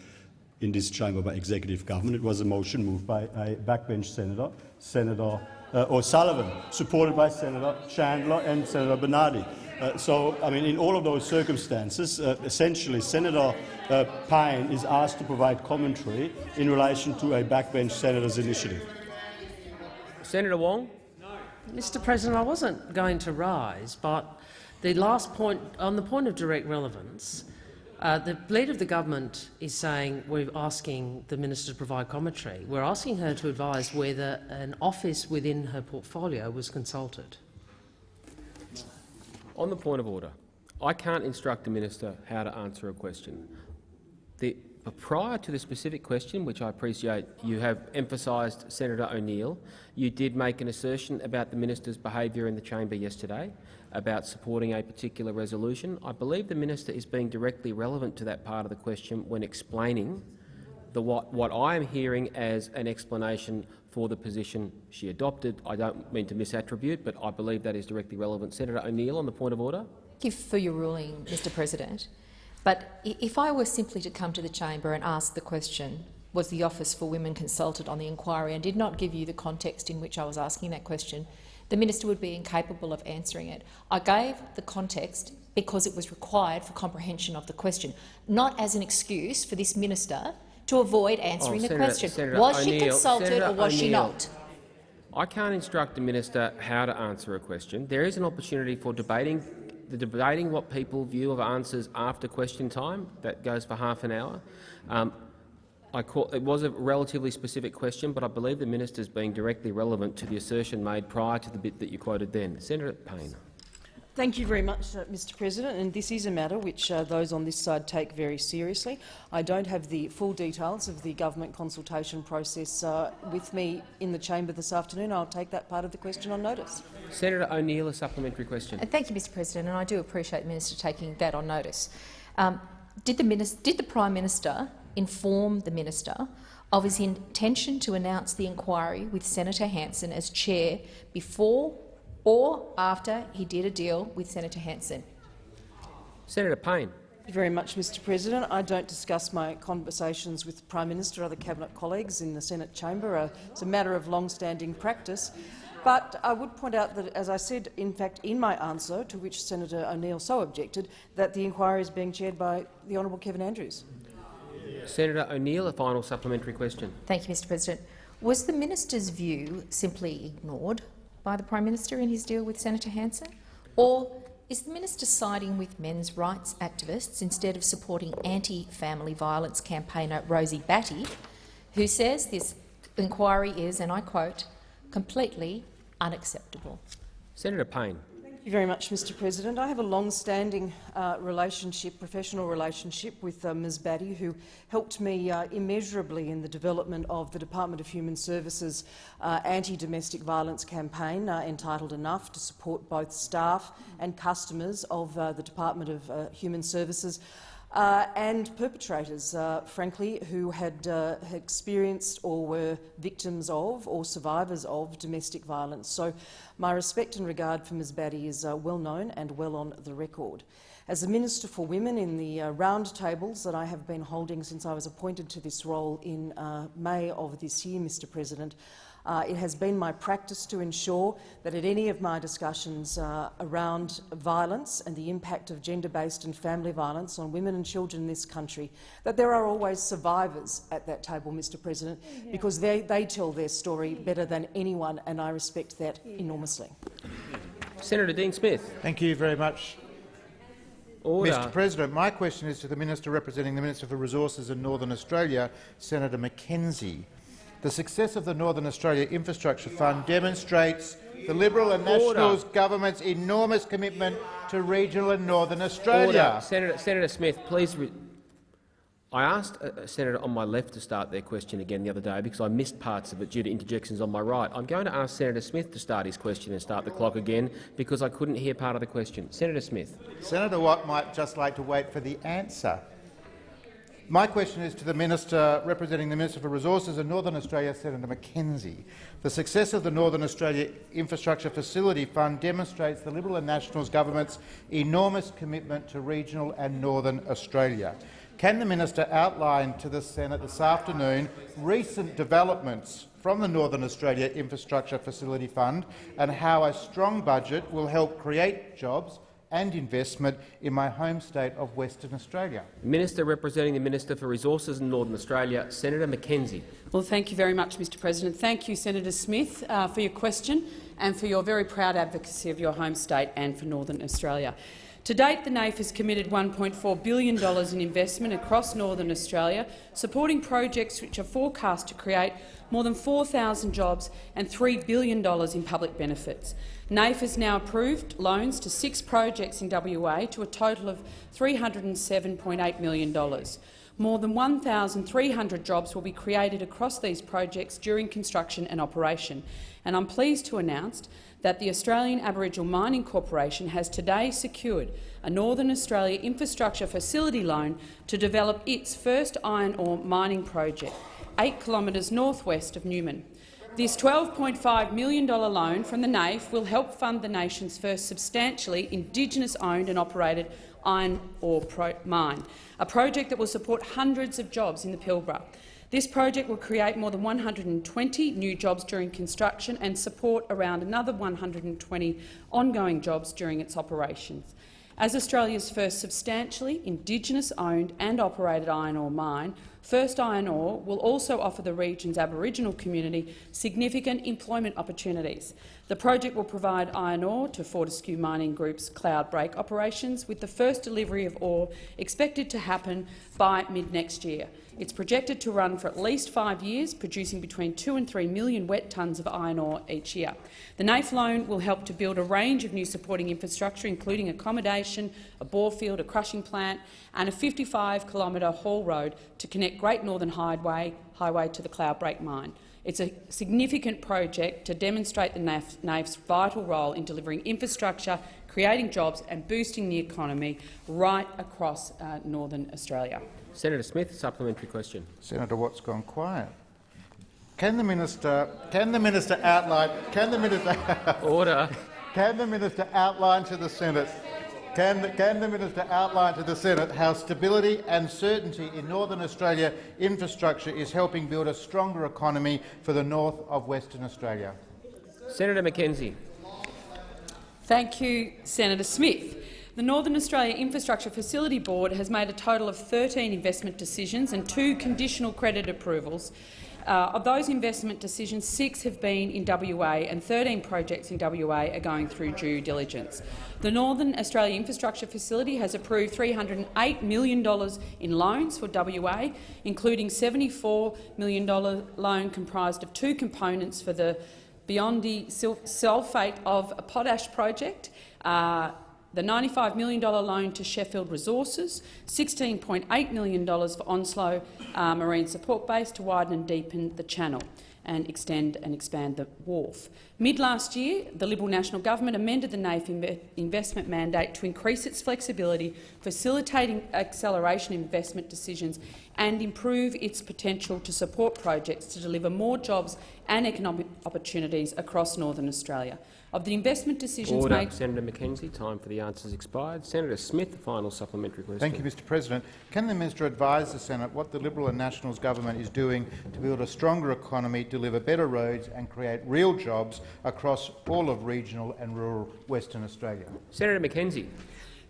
in this chamber by executive government. It was a motion moved by a backbench senator, Senator uh, O'Sullivan, supported by Senator Chandler and Senator Bernardi. Uh, so, I mean, in all of those circumstances, uh, essentially Senator uh, Payne is asked to provide commentary in relation to a backbench senator's initiative. Senator Wong. No. Mr President, I wasn't going to rise, but the last point, on the point of direct relevance, uh, the Leader of the Government is saying we're asking the Minister to provide commentary. We're asking her to advise whether an office within her portfolio was consulted. On the point of order, I can't instruct the minister how to answer a question. The, prior to the specific question, which I appreciate you have emphasised Senator O'Neill, you did make an assertion about the minister's behaviour in the chamber yesterday about supporting a particular resolution. I believe the minister is being directly relevant to that part of the question when explaining the, what, what I am hearing as an explanation for the position she adopted. I don't mean to misattribute, but I believe that is directly relevant. Senator O'Neill, on the point of order. Thank you for your ruling, Mr President. But if I were simply to come to the chamber and ask the question, was the Office for Women consulted on the inquiry, and did not give you the context in which I was asking that question, the minister would be incapable of answering it. I gave the context because it was required for comprehension of the question, not as an excuse for this minister to avoid answering oh, the Senator, question. Senator was she consulted Senator or was she not? I can't instruct the minister how to answer a question. There is an opportunity for debating the debating what people view of answers after question time. That goes for half an hour. Um, Call, it was a relatively specific question, but I believe the minister is being directly relevant to the assertion made prior to the bit that you quoted then. Senator Payne. Thank you very much, uh, Mr President. And this is a matter which uh, those on this side take very seriously. I don't have the full details of the government consultation process uh, with me in the chamber this afternoon. I'll take that part of the question on notice. Senator O'Neill, a supplementary question. And thank you, Mr President, and I do appreciate the minister taking that on notice. Um, did, the minister, did the Prime Minister inform the minister of his intention to announce the inquiry with Senator Hanson as chair before or after he did a deal with Senator Hanson. Senator Payne. Thank you very much, Mr President. I don't discuss my conversations with the Prime Minister or other cabinet colleagues in the Senate chamber. Uh, it's a matter of long-standing practice. But I would point out that, as I said, in fact, in my answer, to which Senator O'Neill so objected, that the inquiry is being chaired by the Honourable Kevin Andrews. Senator O'Neill, a final supplementary question. Thank you, Mr President. Was the minister's view simply ignored by the Prime Minister in his deal with Senator Hanson? Or is the minister siding with men's rights activists instead of supporting anti-family violence campaigner Rosie Batty, who says this inquiry is, and I quote, completely unacceptable? Senator Payne. Thank you very much, Mr President. I have a long-standing uh, relationship, professional relationship with uh, Ms Batty, who helped me uh, immeasurably in the development of the Department of Human Services uh, anti-domestic violence campaign uh, entitled Enough to support both staff and customers of uh, the Department of Human Services uh, and perpetrators, uh, frankly, who had uh, experienced or were victims of or survivors of domestic violence. So my respect and regard for Ms Batty is uh, well known and well on the record. As a Minister for Women in the uh, roundtables that I have been holding since I was appointed to this role in uh, May of this year, Mr President, uh, it has been my practice to ensure that at any of my discussions uh, around violence and the impact of gender-based and family violence on women and children in this country, that there are always survivors at that table, Mr President, yeah. because they, they tell their story better than anyone, and I respect that yeah. enormously. Senator Dean Smith. Thank you very much. Order. Mr President, my question is to the Minister representing the Minister for Resources in Northern Australia, Senator McKenzie. The success of the Northern Australia Infrastructure Fund demonstrates the Liberal and Nationals government's enormous commitment to regional and Northern Australia. Order. Senator, Senator Smith, please. I asked a senator on my left to start their question again the other day because I missed parts of it due to interjections on my right. I'm going to ask Senator Smith to start his question and start the clock again because I couldn't hear part of the question. Senator Smith. Senator Watt might just like to wait for the answer. My question is to the Minister representing the Minister for Resources and Northern Australia, Senator McKenzie. The success of the Northern Australia Infrastructure Facility Fund demonstrates the Liberal and Nationals government's enormous commitment to regional and Northern Australia. Can the minister outline to the Senate this afternoon recent developments from the Northern Australia Infrastructure Facility Fund and how a strong budget will help create jobs and investment in my home state of Western Australia. Minister representing the Minister for Resources in Northern Australia, Senator McKenzie. Well, thank you very much, Mr President. Thank you, Senator Smith, uh, for your question and for your very proud advocacy of your home state and for Northern Australia. To date, the NAIF has committed $1.4 billion in investment across Northern Australia, supporting projects which are forecast to create more than 4,000 jobs and $3 billion in public benefits. NAIF has now approved loans to six projects in WA to a total of $307.8 million. More than 1,300 jobs will be created across these projects during construction and operation, and I'm pleased to announce that the Australian Aboriginal Mining Corporation has today secured a Northern Australia infrastructure facility loan to develop its first iron ore mining project, 8 kilometres northwest of Newman. This $12.5 million loan from the NAIF will help fund the nation's first substantially Indigenous-owned and operated iron ore mine, a project that will support hundreds of jobs in the Pilbara. This project will create more than 120 new jobs during construction and support around another 120 ongoing jobs during its operations. As Australia's first substantially Indigenous-owned and operated iron ore mine, First Iron Ore will also offer the region's Aboriginal community significant employment opportunities. The project will provide iron ore to Fortescue Mining Group's Cloudbreak operations, with the first delivery of ore expected to happen by mid-next year. It's projected to run for at least five years, producing between 2 and 3 million wet tonnes of iron ore each year. The NAIF loan will help to build a range of new supporting infrastructure, including accommodation, a bore field, a crushing plant and a 55-kilometre haul road to connect Great Northern Highway, highway to the Cloudbreak mine. It's a significant project to demonstrate the NAIF, NAIF's vital role in delivering infrastructure, creating jobs and boosting the economy right across uh, Northern Australia. Senator Smith, supplementary question. Senator Watt's gone quiet. Can the minister can the minister outline can the minister order can the minister outline to the Senate can the, can the minister outline to the Senate how stability and certainty in Northern Australia infrastructure is helping build a stronger economy for the north of Western Australia? Senator McKenzie. Thank you, Senator Smith. The Northern Australia Infrastructure Facility Board has made a total of 13 investment decisions and two conditional credit approvals. Uh, of those investment decisions, six have been in WA and 13 projects in WA are going through due diligence. The Northern Australia Infrastructure Facility has approved $308 million in loans for WA, including $74 million loan comprised of two components for the Beyondie sulphate of potash project uh, the $95 million loan to Sheffield Resources, $16.8 million for Onslow uh, Marine Support Base to widen and deepen the channel and extend and expand the wharf. Mid-last year, the Liberal National Government amended the NAIF investment mandate to increase its flexibility, facilitating acceleration investment decisions and improve its potential to support projects to deliver more jobs and economic opportunities across Northern Australia. Of the investment decisions Order. made— Senator McKenzie, time for the answers expired. Senator Smith, the final supplementary question. Thank you, Mr President. Can the minister advise the Senate what the Liberal and Nationals government is doing to build a stronger economy, deliver better roads and create real jobs across all of regional and rural Western Australia? Senator McKenzie.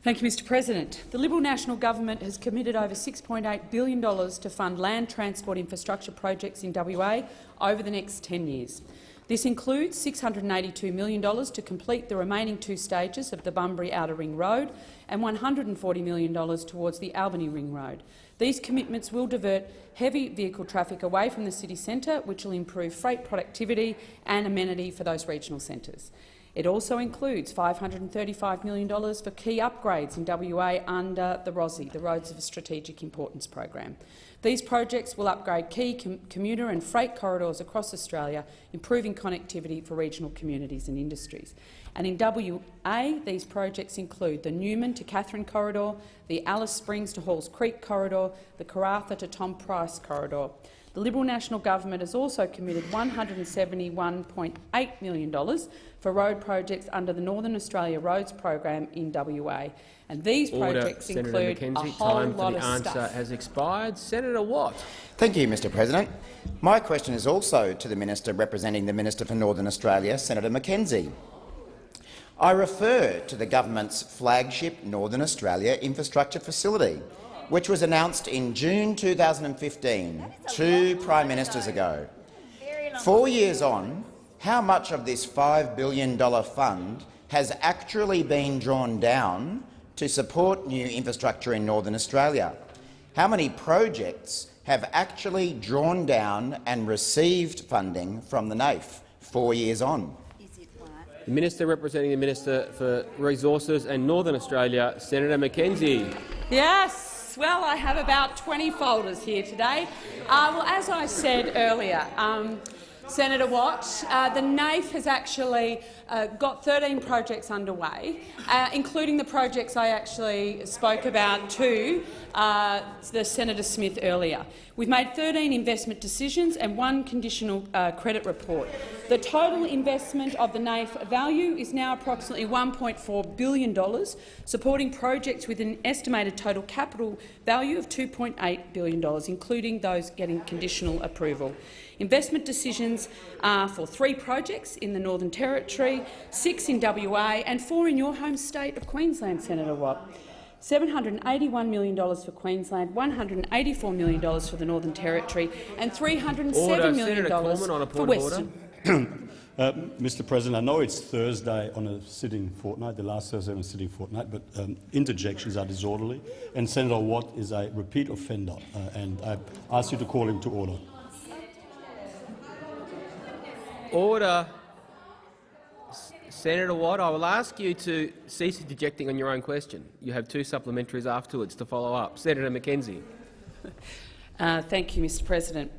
Thank you, Mr President. The Liberal National Government has committed over $6.8 billion to fund land transport infrastructure projects in WA over the next 10 years. This includes $682 million to complete the remaining two stages of the Bunbury Outer Ring Road and $140 million towards the Albany Ring Road. These commitments will divert heavy vehicle traffic away from the city centre, which will improve freight productivity and amenity for those regional centres. It also includes $535 million for key upgrades in WA under the ROSI, the Roads of Strategic Importance program. These projects will upgrade key com commuter and freight corridors across Australia, improving connectivity for regional communities and industries. And in WA, these projects include the Newman to Katherine corridor, the Alice Springs to Halls Creek corridor, the Karratha to Tom Price corridor. The Liberal National Government has also committed $171.8 million for road projects under the Northern Australia Roads Program in WA. And these Order. projects Senator include McKenzie, a whole time lot for the of answer stuff. has expired. Senator Watt. Thank you, Mr President. My question is also to the minister representing the Minister for Northern Australia, Senator McKenzie. I refer to the government's flagship Northern Australia infrastructure facility, which was announced in June 2015, two prime ministers ago. Four years on, how much of this $5 billion fund has actually been drawn down to support new infrastructure in Northern Australia? How many projects have actually drawn down and received funding from the NAIF four years on? The Minister representing the Minister for Resources and Northern Australia, Senator McKenzie. Yes. Well, I have about 20 folders here today. Uh, well, as I said earlier, um, Senator Watt, uh, the NAIF has actually uh, got 13 projects underway, uh, including the projects I actually spoke about to uh, the Senator Smith earlier. We've made 13 investment decisions and one conditional uh, credit report. The total investment of the NAIF value is now approximately $1.4 billion, supporting projects with an estimated total capital value of $2.8 billion, including those getting conditional approval. Investment decisions are for three projects in the Northern Territory, six in WA and four in your home state of Queensland, Senator Watt. $781 million for Queensland, $184 million for the Northern Territory and $307 Order. million Senator Cormann on a for Western. Uh, Mr President, I know it's Thursday on a sitting fortnight, the last Thursday on a sitting fortnight, but um, interjections are disorderly, and Senator Watt is a repeat offender, uh, and I ask you to call him to order. Order. Senator Watt, I will ask you to cease interjecting on your own question. You have two supplementaries afterwards to follow up. Senator McKenzie. Uh, thank you, Mr President.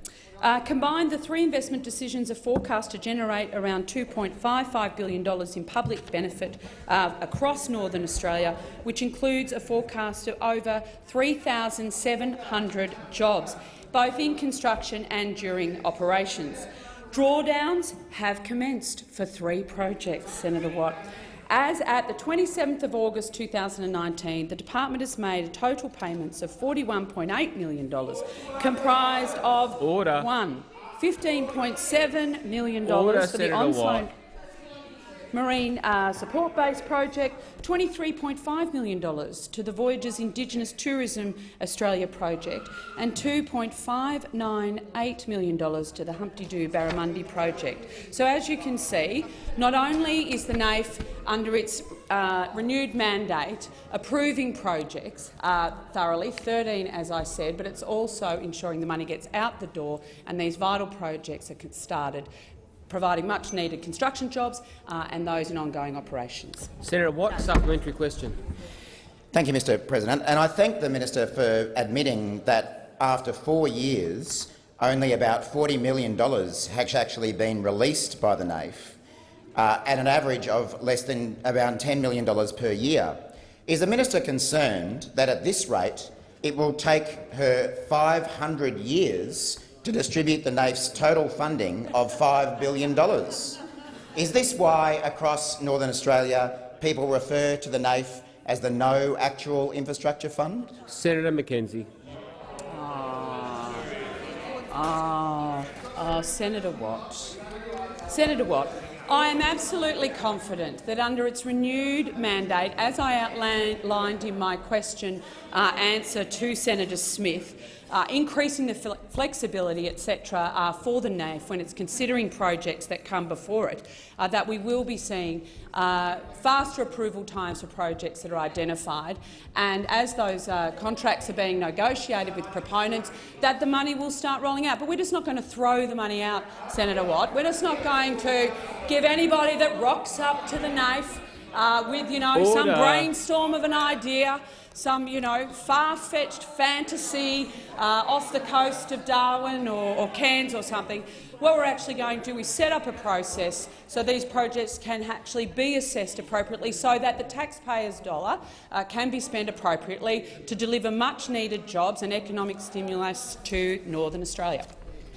Uh, combined, the three investment decisions are forecast to generate around $2.55 billion in public benefit uh, across Northern Australia, which includes a forecast of over 3,700 jobs, both in construction and during operations. Drawdowns have commenced for three projects, Senator Watt. As at the 27th of August 2019, the department has made total payments of $41.8 million, comprised of Order. one, $15.7 million Order, for the Senator Watt. Marine uh, Support Base project, $23.5 million to the Voyagers Indigenous Tourism Australia project and $2.598 million to the Humpty Doo Barramundi project. So as you can see, not only is the NAIF under its uh, renewed mandate approving projects uh, thoroughly, 13 as I said, but it's also ensuring the money gets out the door and these vital projects are started providing much-needed construction jobs uh, and those in ongoing operations. Senator Watt, supplementary question. Thank you, Mr President. And I thank the minister for admitting that after four years, only about $40 million has actually been released by the NAIF, uh, at an average of less than around $10 million per year. Is the minister concerned that at this rate it will take her 500 years to distribute the NAIF's total funding of $5 billion? Is this why across Northern Australia people refer to the NAIF as the No Actual Infrastructure Fund? Senator McKenzie. Ah, ah, Senator Watt. Senator Watt, I am absolutely confident that under its renewed mandate, as I outlined in my question uh, answer to Senator Smith, uh, increasing the fle flexibility, etc., uh, for the NAIF when it's considering projects that come before it, uh, that we will be seeing uh, faster approval times for projects that are identified, and as those uh, contracts are being negotiated with proponents, that the money will start rolling out. But we're just not going to throw the money out, Senator Watt. We're just not going to give anybody that rocks up to the NAIF uh, with, you know, some brainstorm of an idea, some, you know, far-fetched fantasy uh, off the coast of Darwin or, or Cairns or something. What we're actually going to do is set up a process so these projects can actually be assessed appropriately so that the taxpayer's dollar uh, can be spent appropriately to deliver much-needed jobs and economic stimulus to Northern Australia.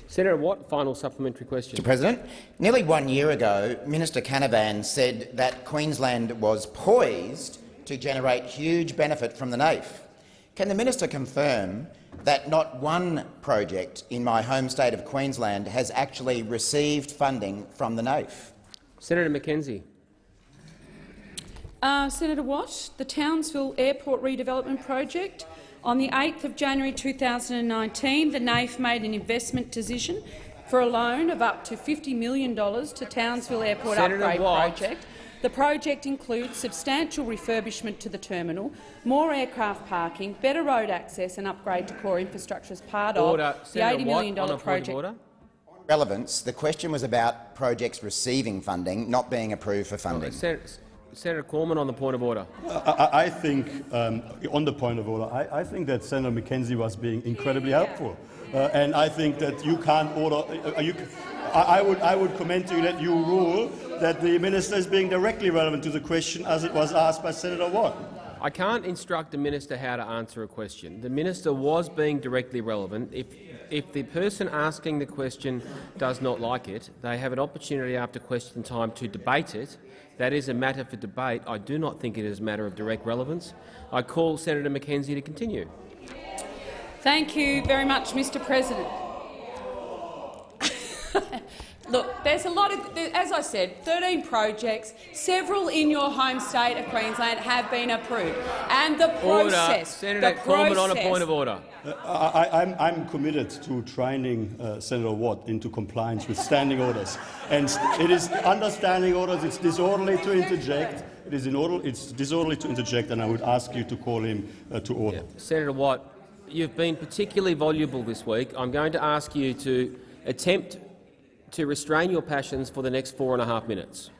Senator Watt, final supplementary question. Mr President, nearly one year ago, Minister Canavan said that Queensland was poised to generate huge benefit from the NAIF. Can the minister confirm that not one project in my home state of Queensland has actually received funding from the NAIF? Senator McKenzie. Uh, Senator Watt, the Townsville Airport redevelopment project. On the 8th of January 2019, the NAIF made an investment decision for a loan of up to $50 million to Townsville Airport Senator Upgrade Watt. Project. The project includes substantial refurbishment to the terminal, more aircraft parking, better road access and upgrade to core infrastructure as part Order. of the Senator $80 Watt, million on a point of project. order. Relevance, the question was about projects receiving funding, not being approved for funding. Senator, Senator Cormann on the point of order. I, I- I think, um, on the point of order, I, I think that Senator McKenzie was being incredibly helpful. Uh, and I think that you can't order. Uh, you, I, I would, I would commend to you that you rule that the minister is being directly relevant to the question as it was asked by Senator Watt. I can't instruct the minister how to answer a question. The minister was being directly relevant. If, if the person asking the question does not like it, they have an opportunity after question time to debate it. That is a matter for debate. I do not think it is a matter of direct relevance. I call Senator McKenzie to continue. Thank you very much, Mr President. Look, there's a lot of, as I said, 13 projects, several in your home state of Queensland have been approved. And the Order. process, Senator the Cormann on a point of order. Uh, I, I- I'm, I'm committed to training uh, Senator Watt into compliance with standing orders. And it is under standing orders, it's disorderly to interject. It is in order, it's disorderly to interject, and I would ask you to call him uh, to order. Senator Watt, you've been particularly voluble this week. I'm going to ask you to attempt to restrain your passions for the next four and a half minutes.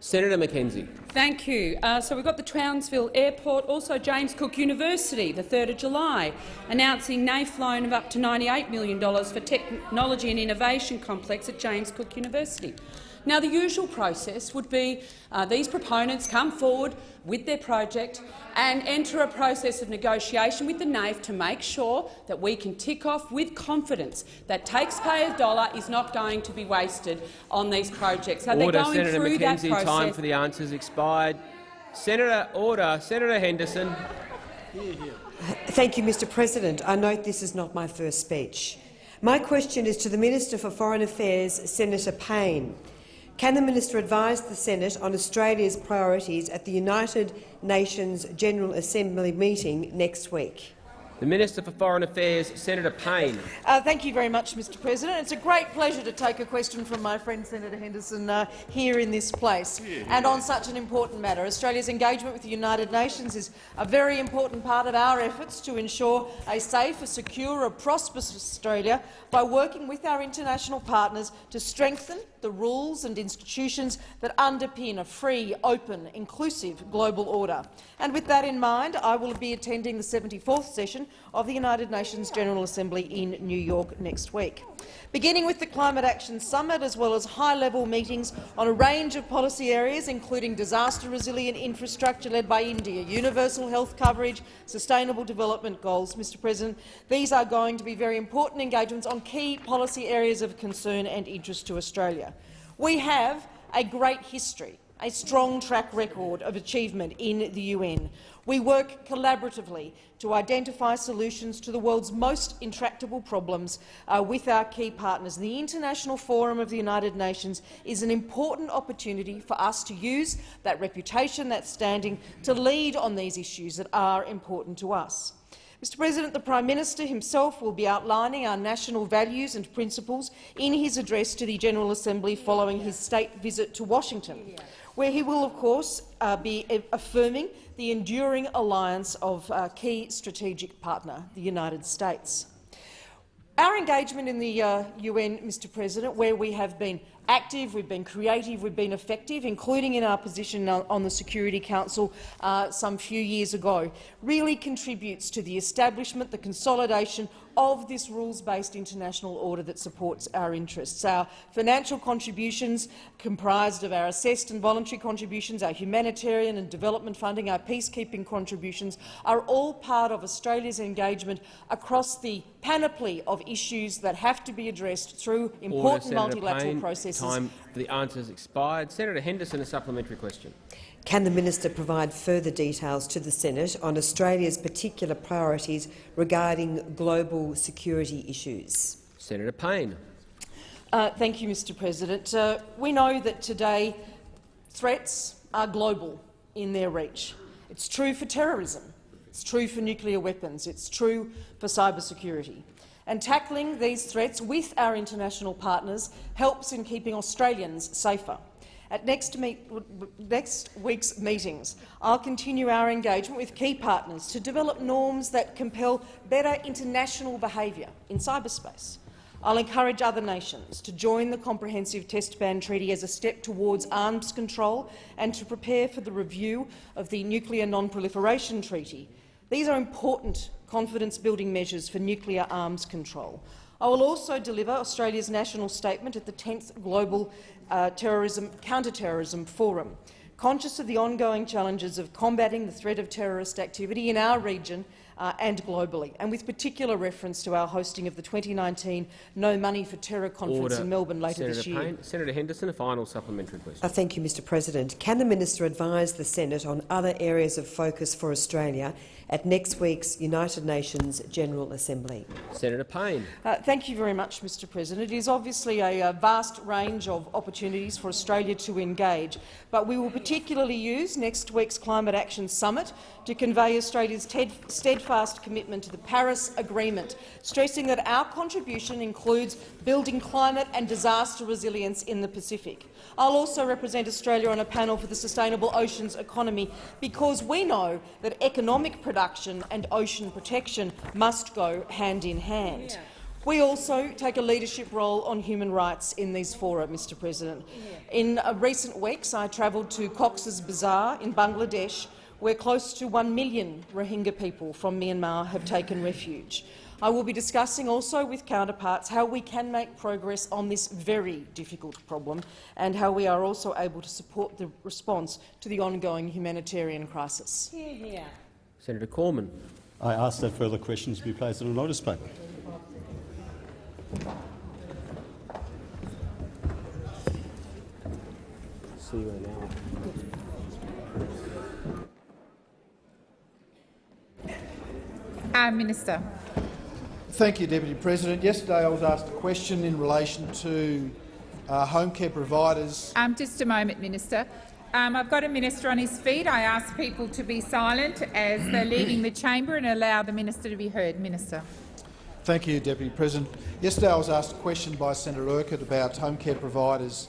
Senator McKenzie. Thank you. Uh, so we've got the Townsville Airport, also James Cook University, the 3rd of July, announcing NAIF loan of up to $98 million for Technology and Innovation Complex at James Cook University. Now, the usual process would be uh, these proponents come forward with their project and enter a process of negotiation with the NAIF to make sure that we can tick off with confidence that taxpayers' dollar is not going to be wasted on these projects. So they're Order, going Senator through McKenzie. process. Time for the answers expired. Senator, order. Senator Henderson. Thank you, Mr President. I note this is not my first speech. My question is to the Minister for Foreign Affairs, Senator Payne. Can the minister advise the Senate on Australia's priorities at the United Nations General Assembly meeting next week? The Minister for Foreign Affairs, Senator Payne. Uh, thank you very much, Mr President. It's a great pleasure to take a question from my friend Senator Henderson uh, here in this place and on such an important matter. Australia's engagement with the United Nations is a very important part of our efforts to ensure a safe, a secure, a prosperous Australia by working with our international partners to strengthen the rules and institutions that underpin a free, open, inclusive global order. And with that in mind, I will be attending the 74th session of the United Nations General Assembly in New York next week. Beginning with the Climate Action Summit, as well as high-level meetings on a range of policy areas, including disaster-resilient infrastructure led by India, universal health coverage, sustainable development goals. Mr President, these are going to be very important engagements on key policy areas of concern and interest to Australia. We have a great history a strong track record of achievement in the UN. We work collaboratively to identify solutions to the world's most intractable problems uh, with our key partners. The International Forum of the United Nations is an important opportunity for us to use that reputation, that standing, to lead on these issues that are important to us. Mr President, the Prime Minister himself will be outlining our national values and principles in his address to the General Assembly following his state visit to Washington, where he will, of course, uh, be affirming the enduring alliance of our key strategic partner, the United States. Our engagement in the uh, UN, Mr President, where we have been active, we've been creative, we've been effective, including in our position on on the Security Council uh, some few years ago, really contributes to the establishment, the consolidation of this rules-based international order that supports our interests. Our financial contributions, comprised of our assessed and voluntary contributions, our humanitarian and development funding, our peacekeeping contributions, are all part of Australia's engagement across the panoply of issues that have to be addressed through important Order, multilateral Payne. processes. Time for the answers expired. Senator Henderson, a supplementary question. Can the minister provide further details to the Senate on Australia's particular priorities regarding global security issues? Senator Payne. Uh, thank you, Mr President. Uh, we know that today threats are global in their reach. It's true for terrorism. It's true for nuclear weapons. It's true for cybersecurity. And tackling these threats with our international partners helps in keeping Australians safer. At next, meet, next, week's meetings, I'll continue our engagement with key partners to develop norms that compel better international behaviour in cyberspace. I'll encourage other nations to join the Comprehensive Test Ban Treaty as a step towards arms control and to prepare for the review of the Nuclear Non-Proliferation Treaty. These are important confidence-building measures for nuclear arms control. I will also deliver Australia's national statement at the 10th Global uh, Terrorism, Counter-Terrorism Forum. Conscious of the ongoing challenges of combating the threat of terrorist activity in our region uh, and globally, and with particular reference to our hosting of the 2019 No Money for Terror conference Order. in Melbourne later Senator this year. Payne. Senator Henderson, a final supplementary question. Uh, thank you, Mr President. Can the minister advise the Senate on other areas of focus for Australia at next week's United Nations General Assembly? Senator Payne. Uh, thank you very much, Mr President. It is obviously a, a vast range of opportunities for Australia to engage, but we will particularly use next week's Climate Action Summit to convey Australia's steadfast commitment to the Paris Agreement, stressing that our contribution includes building climate and disaster resilience in the Pacific. I'll also represent Australia on a panel for the Sustainable Oceans Economy because we know that economic production and ocean protection must go hand in hand. We also take a leadership role on human rights in these fora, Mr President. In recent weeks, I travelled to Cox's Bazar in Bangladesh, where close to one million Rohingya people from Myanmar have taken refuge. I will be discussing also with counterparts how we can make progress on this very difficult problem and how we are also able to support the response to the ongoing humanitarian crisis. Hear, hear. Senator Cormann. I ask that further questions be placed on a notice paper. See you in an hour. Minister. Thank you, Deputy President. Yesterday I was asked a question in relation to uh, home care providers. Um, just a moment, Minister. Um, I've got a minister on his feet. I ask people to be silent as they're leaving the chamber and allow the minister to be heard. Minister. Thank you, Deputy President. Yesterday I was asked a question by Senator Urquhart about home care providers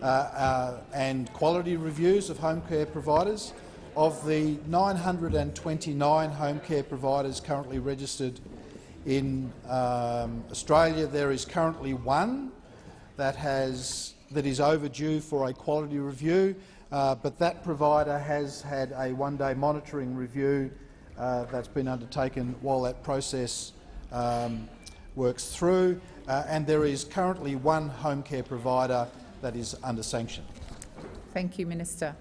uh, uh, and quality reviews of home care providers. Of the 929 home care providers currently registered in um, Australia, there is currently one that, has, that is overdue for a quality review, uh, but that provider has had a one-day monitoring review uh, that's been undertaken while that process um, works through, uh, and there is currently one home care provider that is under sanction. Thank you, Minister.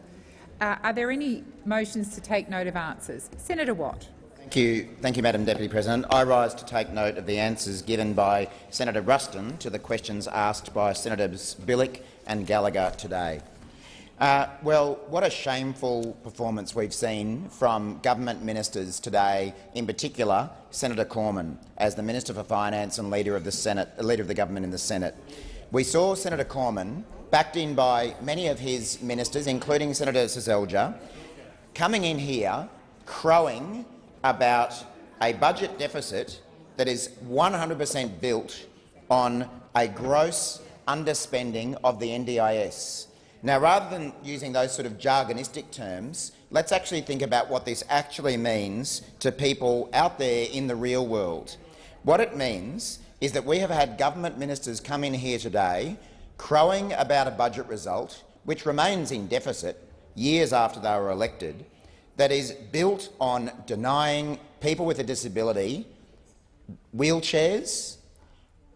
Uh, are there any motions to take note of answers? Senator Watt. Thank you. Thank you, Madam Deputy President. I rise to take note of the answers given by Senator Ruston to the questions asked by Senators Bilyk and Gallagher today. Uh, well, what a shameful performance we've seen from government ministers today, in particular Senator Cormann, as the Minister for Finance and Leader of the Senate, Leader of the government in the Senate. We saw Senator Cormann, backed in by many of his ministers, including Senator Seselja, coming in here crowing about a budget deficit that is 100 per cent built on a gross underspending of the NDIS. Now, rather than using those sort of jargonistic terms, let's actually think about what this actually means to people out there in the real world. What it means is that we have had government ministers come in here today crowing about a budget result which remains in deficit years after they were elected, that is built on denying people with a disability wheelchairs,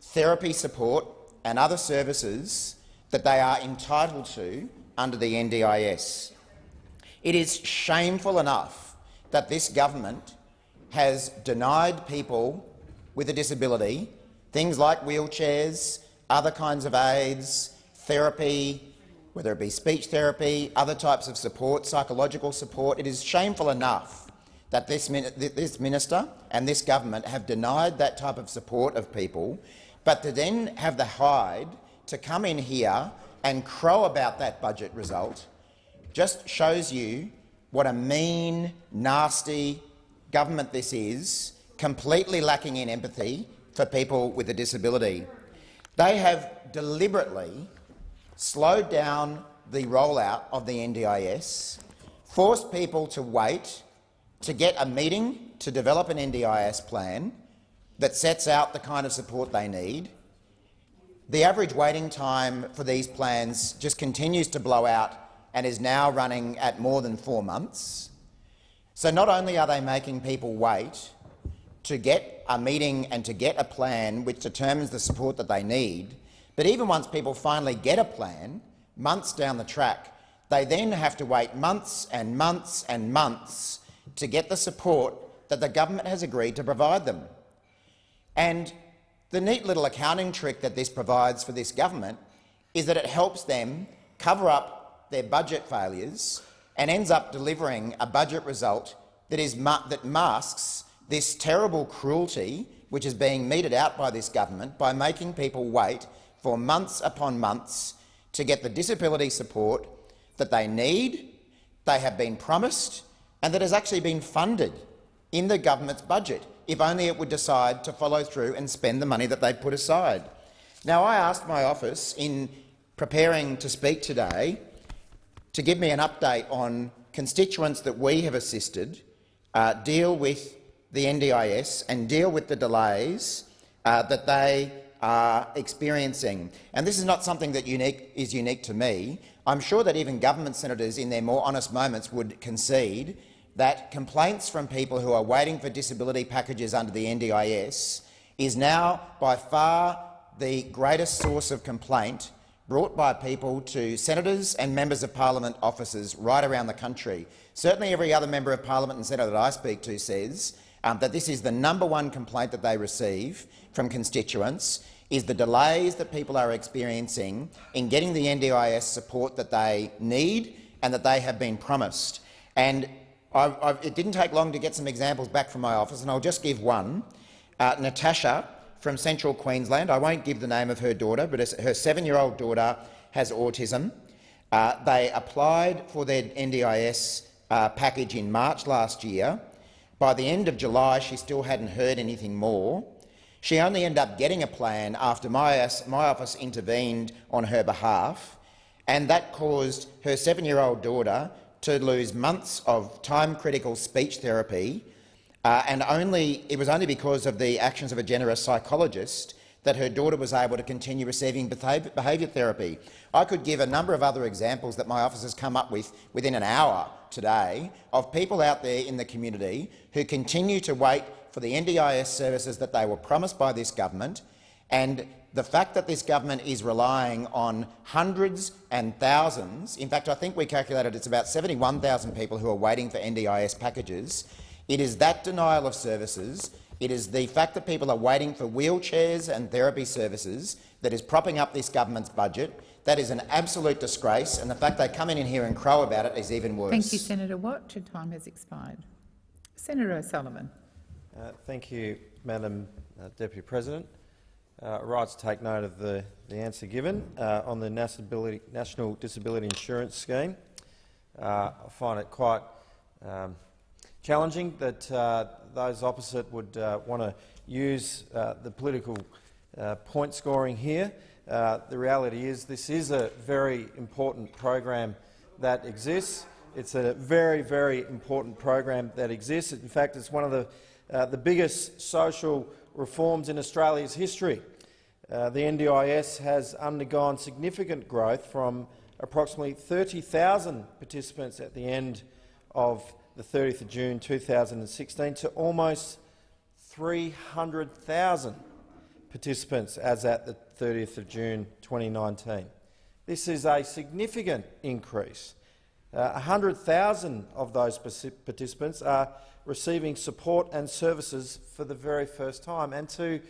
therapy support and other services that they are entitled to under the NDIS. It is shameful enough that this government has denied people with a disability things like wheelchairs, other kinds of aids, therapy, whether it be speech therapy, other types of support, psychological support. It is shameful enough that this, this minister and this government have denied that type of support of people, but to then have the hide to come in here and crow about that budget result just shows you what a mean, nasty government this is, completely lacking in empathy for people with a disability. They have deliberately slowed down the rollout of the NDIS, forced people to wait to get a meeting to develop an NDIS plan that sets out the kind of support they need. The average waiting time for these plans just continues to blow out and is now running at more than four months. So not only are they making people wait to get a meeting and to get a plan which determines the support that they need, but even once people finally get a plan, months down the track, they then have to wait months and months and months to get the support that the government has agreed to provide them. And the neat little accounting trick that this provides for this government is that it helps them cover up their budget failures and ends up delivering a budget result that, is that masks this terrible cruelty which is being meted out by this government by making people wait for months upon months to get the disability support that they need, they have been promised, and that has actually been funded in the government's budget, if only it would decide to follow through and spend the money that they've put aside. Now, I asked my office in preparing to speak today to give me an update on constituents that we have assisted uh, deal with the NDIS and deal with the delays uh, that they are experiencing. And this is not something that unique, is unique to me. I'm sure that even government senators in their more honest moments would concede that complaints from people who are waiting for disability packages under the NDIS is now by far the greatest source of complaint brought by people to senators and members of parliament offices right around the country. Certainly every other member of parliament and senator that I speak to says um, that this is the number one complaint that they receive from constituents is the delays that people are experiencing in getting the NDIS support that they need and that they have been promised. And I've, I've, it didn't take long to get some examples back from my office, and I'll just give one. Uh, Natasha from central Queensland, I won't give the name of her daughter, but her seven-year-old daughter has autism. Uh, they applied for their NDIS uh, package in March last year. By the end of July, she still hadn't heard anything more. She only ended up getting a plan after my, my office intervened on her behalf, and that caused her seven-year-old daughter to lose months of time-critical speech therapy, uh, and only, it was only because of the actions of a generous psychologist that her daughter was able to continue receiving behaviour therapy. I could give a number of other examples that my office has come up with within an hour today of people out there in the community who continue to wait for the NDIS services that they were promised by this government, and the fact that this government is relying on hundreds and thousands, in fact I think we calculated it's about 71,000 people who are waiting for NDIS packages, it is that denial of services, it is the fact that people are waiting for wheelchairs and therapy services that is propping up this government's budget. That is an absolute disgrace, and the fact they come in in here and crow about it is even worse. Thank you, Senator Watt. Your time has expired. Senator O'Sullivan. Uh, thank you, Madam uh, Deputy President. Uh, right to take note of the, the answer given uh, on the National, National Disability Insurance Scheme. Uh, I find it quite um, challenging that uh, those opposite would want to use the political point scoring here. The reality is this is a very important program that exists. It's a very, very important program that exists. In fact, it's one of the uh, the biggest social reforms in Australia's history. Uh, the NDIS has undergone significant growth from approximately 30,000 participants at the end of the 30th of June 2016 to almost 300,000 participants as at the 30th of June 2019. This is a significant increase. Uh, 100,000 of those participants are receiving support and services for the very first time. And to,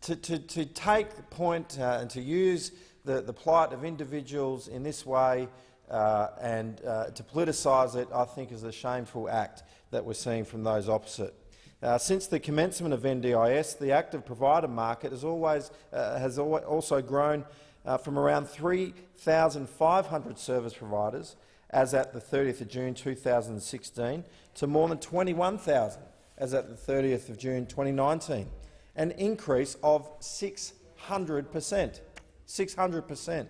to, to, to take the point uh, and to use the, the plight of individuals in this way uh, and uh, to politicise it, I think is a shameful act that we're seeing from those opposite. Uh, since the commencement of NDIS, the active provider market has, always, uh, has also grown uh, from around 3,500 service providers as at the 30th of June 2016 to more than 21,000 as at the 30th of June 2019, an increase of 600 per cent. 600 per cent,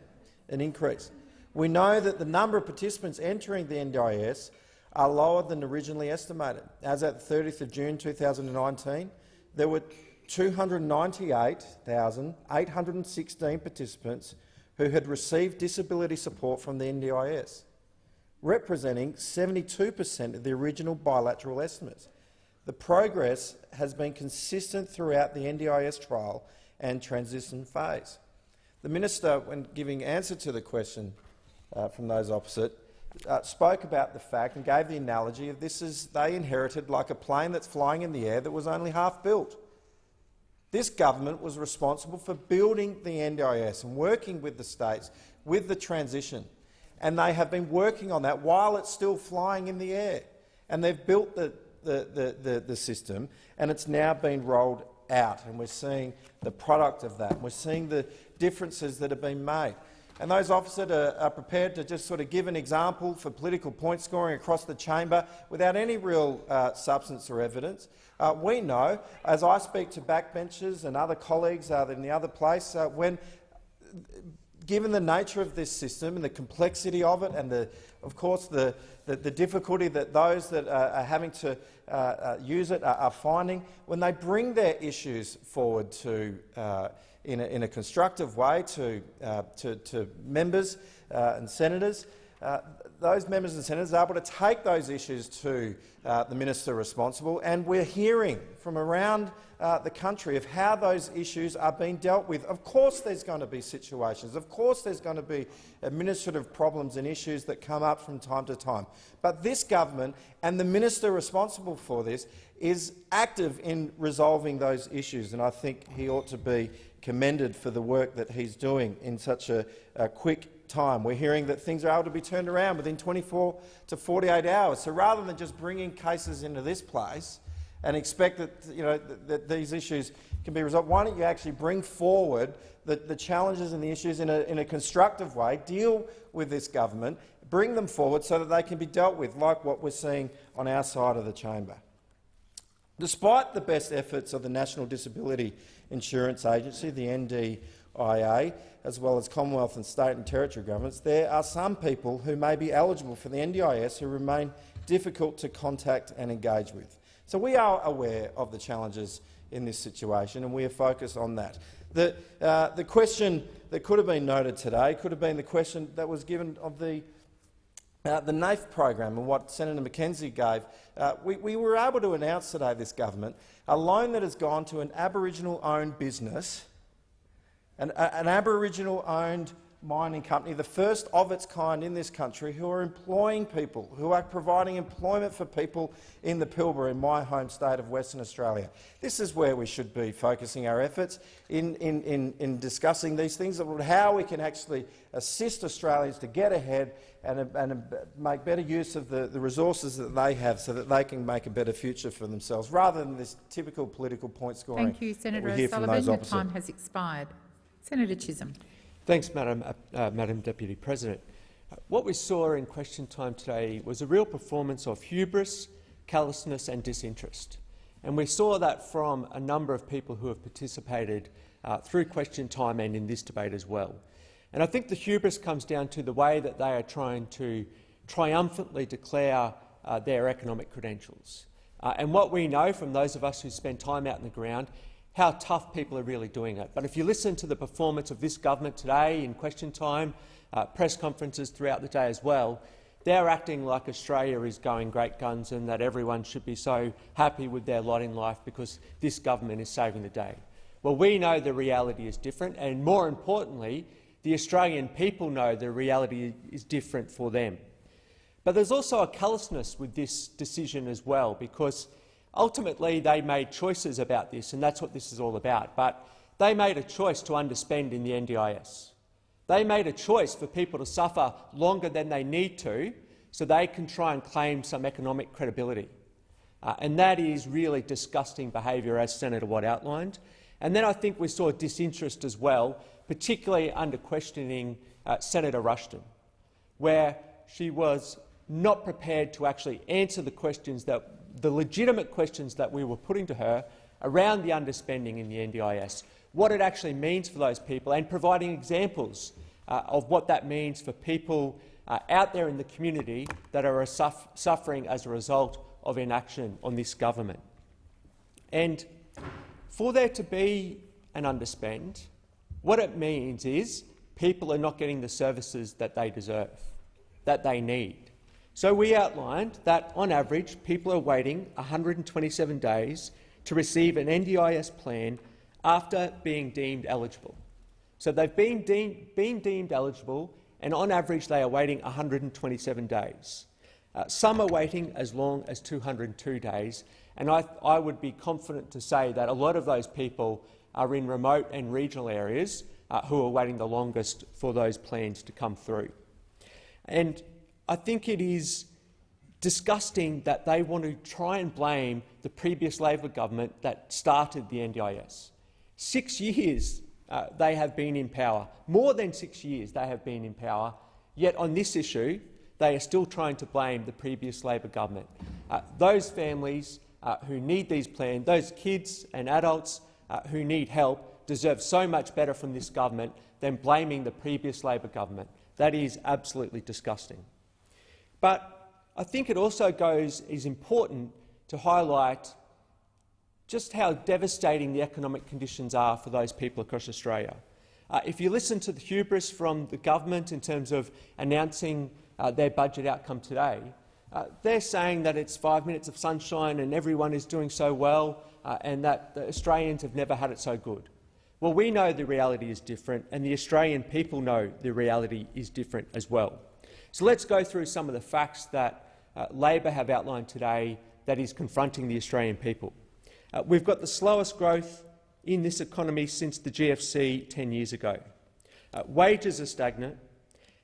an increase. We know that the number of participants entering the NDIS are lower than originally estimated. As at 30 June 2019, there were 298,816 participants who had received disability support from the NDIS, representing 72 per cent of the original bilateral estimates. The progress has been consistent throughout the NDIS trial and transition phase. The minister, when giving answer to the question uh, from those opposite, uh, spoke about the fact and gave the analogy of this is they inherited like a plane that's flying in the air that was only half built. This government was responsible for building the NDIS and working with the states with the transition, and they have been working on that while it's still flying in the air. And they've built the, the, the, the, the system, and it's now been rolled out, and we're seeing the product of that. We're seeing the differences that have been made. And those officers are, are, prepared to just sort of give an example for political point scoring across the chamber without any real uh, substance or evidence. Uh, we know, as I speak to backbenchers and other colleagues uh, in the other place, uh, when given the nature of this system and the complexity of it and, the, of course, the, the, the difficulty that those that are having to uh, uh, use it are, are, finding, when they bring their issues forward to uh, in a, in a constructive way to, uh, to, to, members uh, and senators. Uh, those members and senators are able to take those issues to uh, the minister responsible, and we're hearing from around uh, the country of how those issues are being dealt with. Of course there's going to be situations, of course there's going to be administrative problems and issues that come up from time to time. But this government and the minister responsible for this is active in resolving those issues, and I think he ought to be commended for the work that he's doing in such a, a, quick time. We're hearing that things are able to be turned around within 24 to 48 hours. So rather than just bringing cases into this place and expect that, you know, that, that these issues can be resolved, why don't you actually bring forward the, the challenges and the issues in a, in a constructive way, deal with this government, bring them forward so that they can be dealt with, like what we're seeing on our side of the chamber. Despite the best efforts of the National Disability Insurance Agency, the NDIA, as well as Commonwealth and state and territory governments, there are some people who may be eligible for the NDIS who remain difficult to contact and engage with. So we are aware of the challenges in this situation, and we are focused on that. The, uh, the question that could have been noted today could have been the question that was given of the uh, the NAIF program and what Senator McKenzie gave, uh, we, we, were able to announce today, this government, a loan that has gone to an Aboriginal-owned business, an, an Aboriginal-owned mining company, the first of its kind in this country, who are employing people, who are providing employment for people in the Pilbara, in my home state of Western Australia. This is where we should be focusing our efforts in, in, in, in discussing these things, how we can actually assist Australians to get ahead and, and make better use of the, the resources that they have so that they can make a better future for themselves, rather than this typical political point scoring. Thank you, Senator O'Sullivan. Your time has expired. Senator Chisholm. Thanks, Madam, uh, uh, Madam Deputy President. What we saw in question time today was a real performance of hubris, callousness and disinterest. And we saw that from a number of people who have participated uh, through question time and in this debate as well. And I think the hubris comes down to the way that they are trying to triumphantly declare uh, their economic credentials. Uh, and what we know from those of us who spend time out in the ground how tough people are really doing it. But if you listen to the performance of this government today in question time, uh, press conferences throughout the day as well, they're acting like Australia is going great guns and that everyone should be so happy with their lot in life because this government is saving the day. Well, we know the reality is different, and more importantly, the Australian people know the reality is different for them. But there's also a callousness with this decision as well, because ultimately they made choices about this, and that's what this is all about. But they made a choice to underspend in the NDIS. They made a choice for people to suffer longer than they need to so they can try and claim some economic credibility. Uh, and that is really disgusting behaviour, as Senator Watt outlined. And then I think we saw disinterest as well, particularly under questioning uh, Senator Ruston, where she was not prepared to actually answer the questions that the legitimate questions that we were putting to her around the underspending in the NDIS, what it actually means for those people, and providing examples uh, of what that means for people uh, out there in the community that are suff suffering as a result of inaction on this government. And for there to be an underspend, what it means is people are not getting the services that they deserve, that they need. So we outlined that, on average, people are waiting 127 days to receive an NDIS plan after being deemed eligible. So they've been, deemed, been deemed eligible, and on average they are waiting 127 days. Uh, some are waiting as long as 202 days, and I, I would be confident to say that a lot of those people are in remote and regional areas uh, who are waiting the longest for those plans to come through. And I think it is disgusting that they want to try and blame the previous Labor government that started the NDIS. Six years uh, they have been in power, more than six years they have been in power, yet on this issue they are still trying to blame the previous Labor government. Uh, those families uh, who need these plans, those kids and adults uh, who need help, deserve so much better from this government than blaming the previous Labor government. That is absolutely disgusting. But I think it also goes is important to highlight just how devastating the economic conditions are for those people across Australia. Uh, if you listen to the hubris from the government in terms of announcing uh, their budget outcome today, uh, they're saying that it's five minutes of sunshine and everyone is doing so well uh, and that the Australians have never had it so good. Well, we know the reality is different and the Australian people know the reality is different as well. So let's go through some of the facts that uh, Labor have outlined today that is confronting the Australian people. Uh, we've got the slowest growth in this economy since the GFC 10 years ago. Uh, wages are stagnant,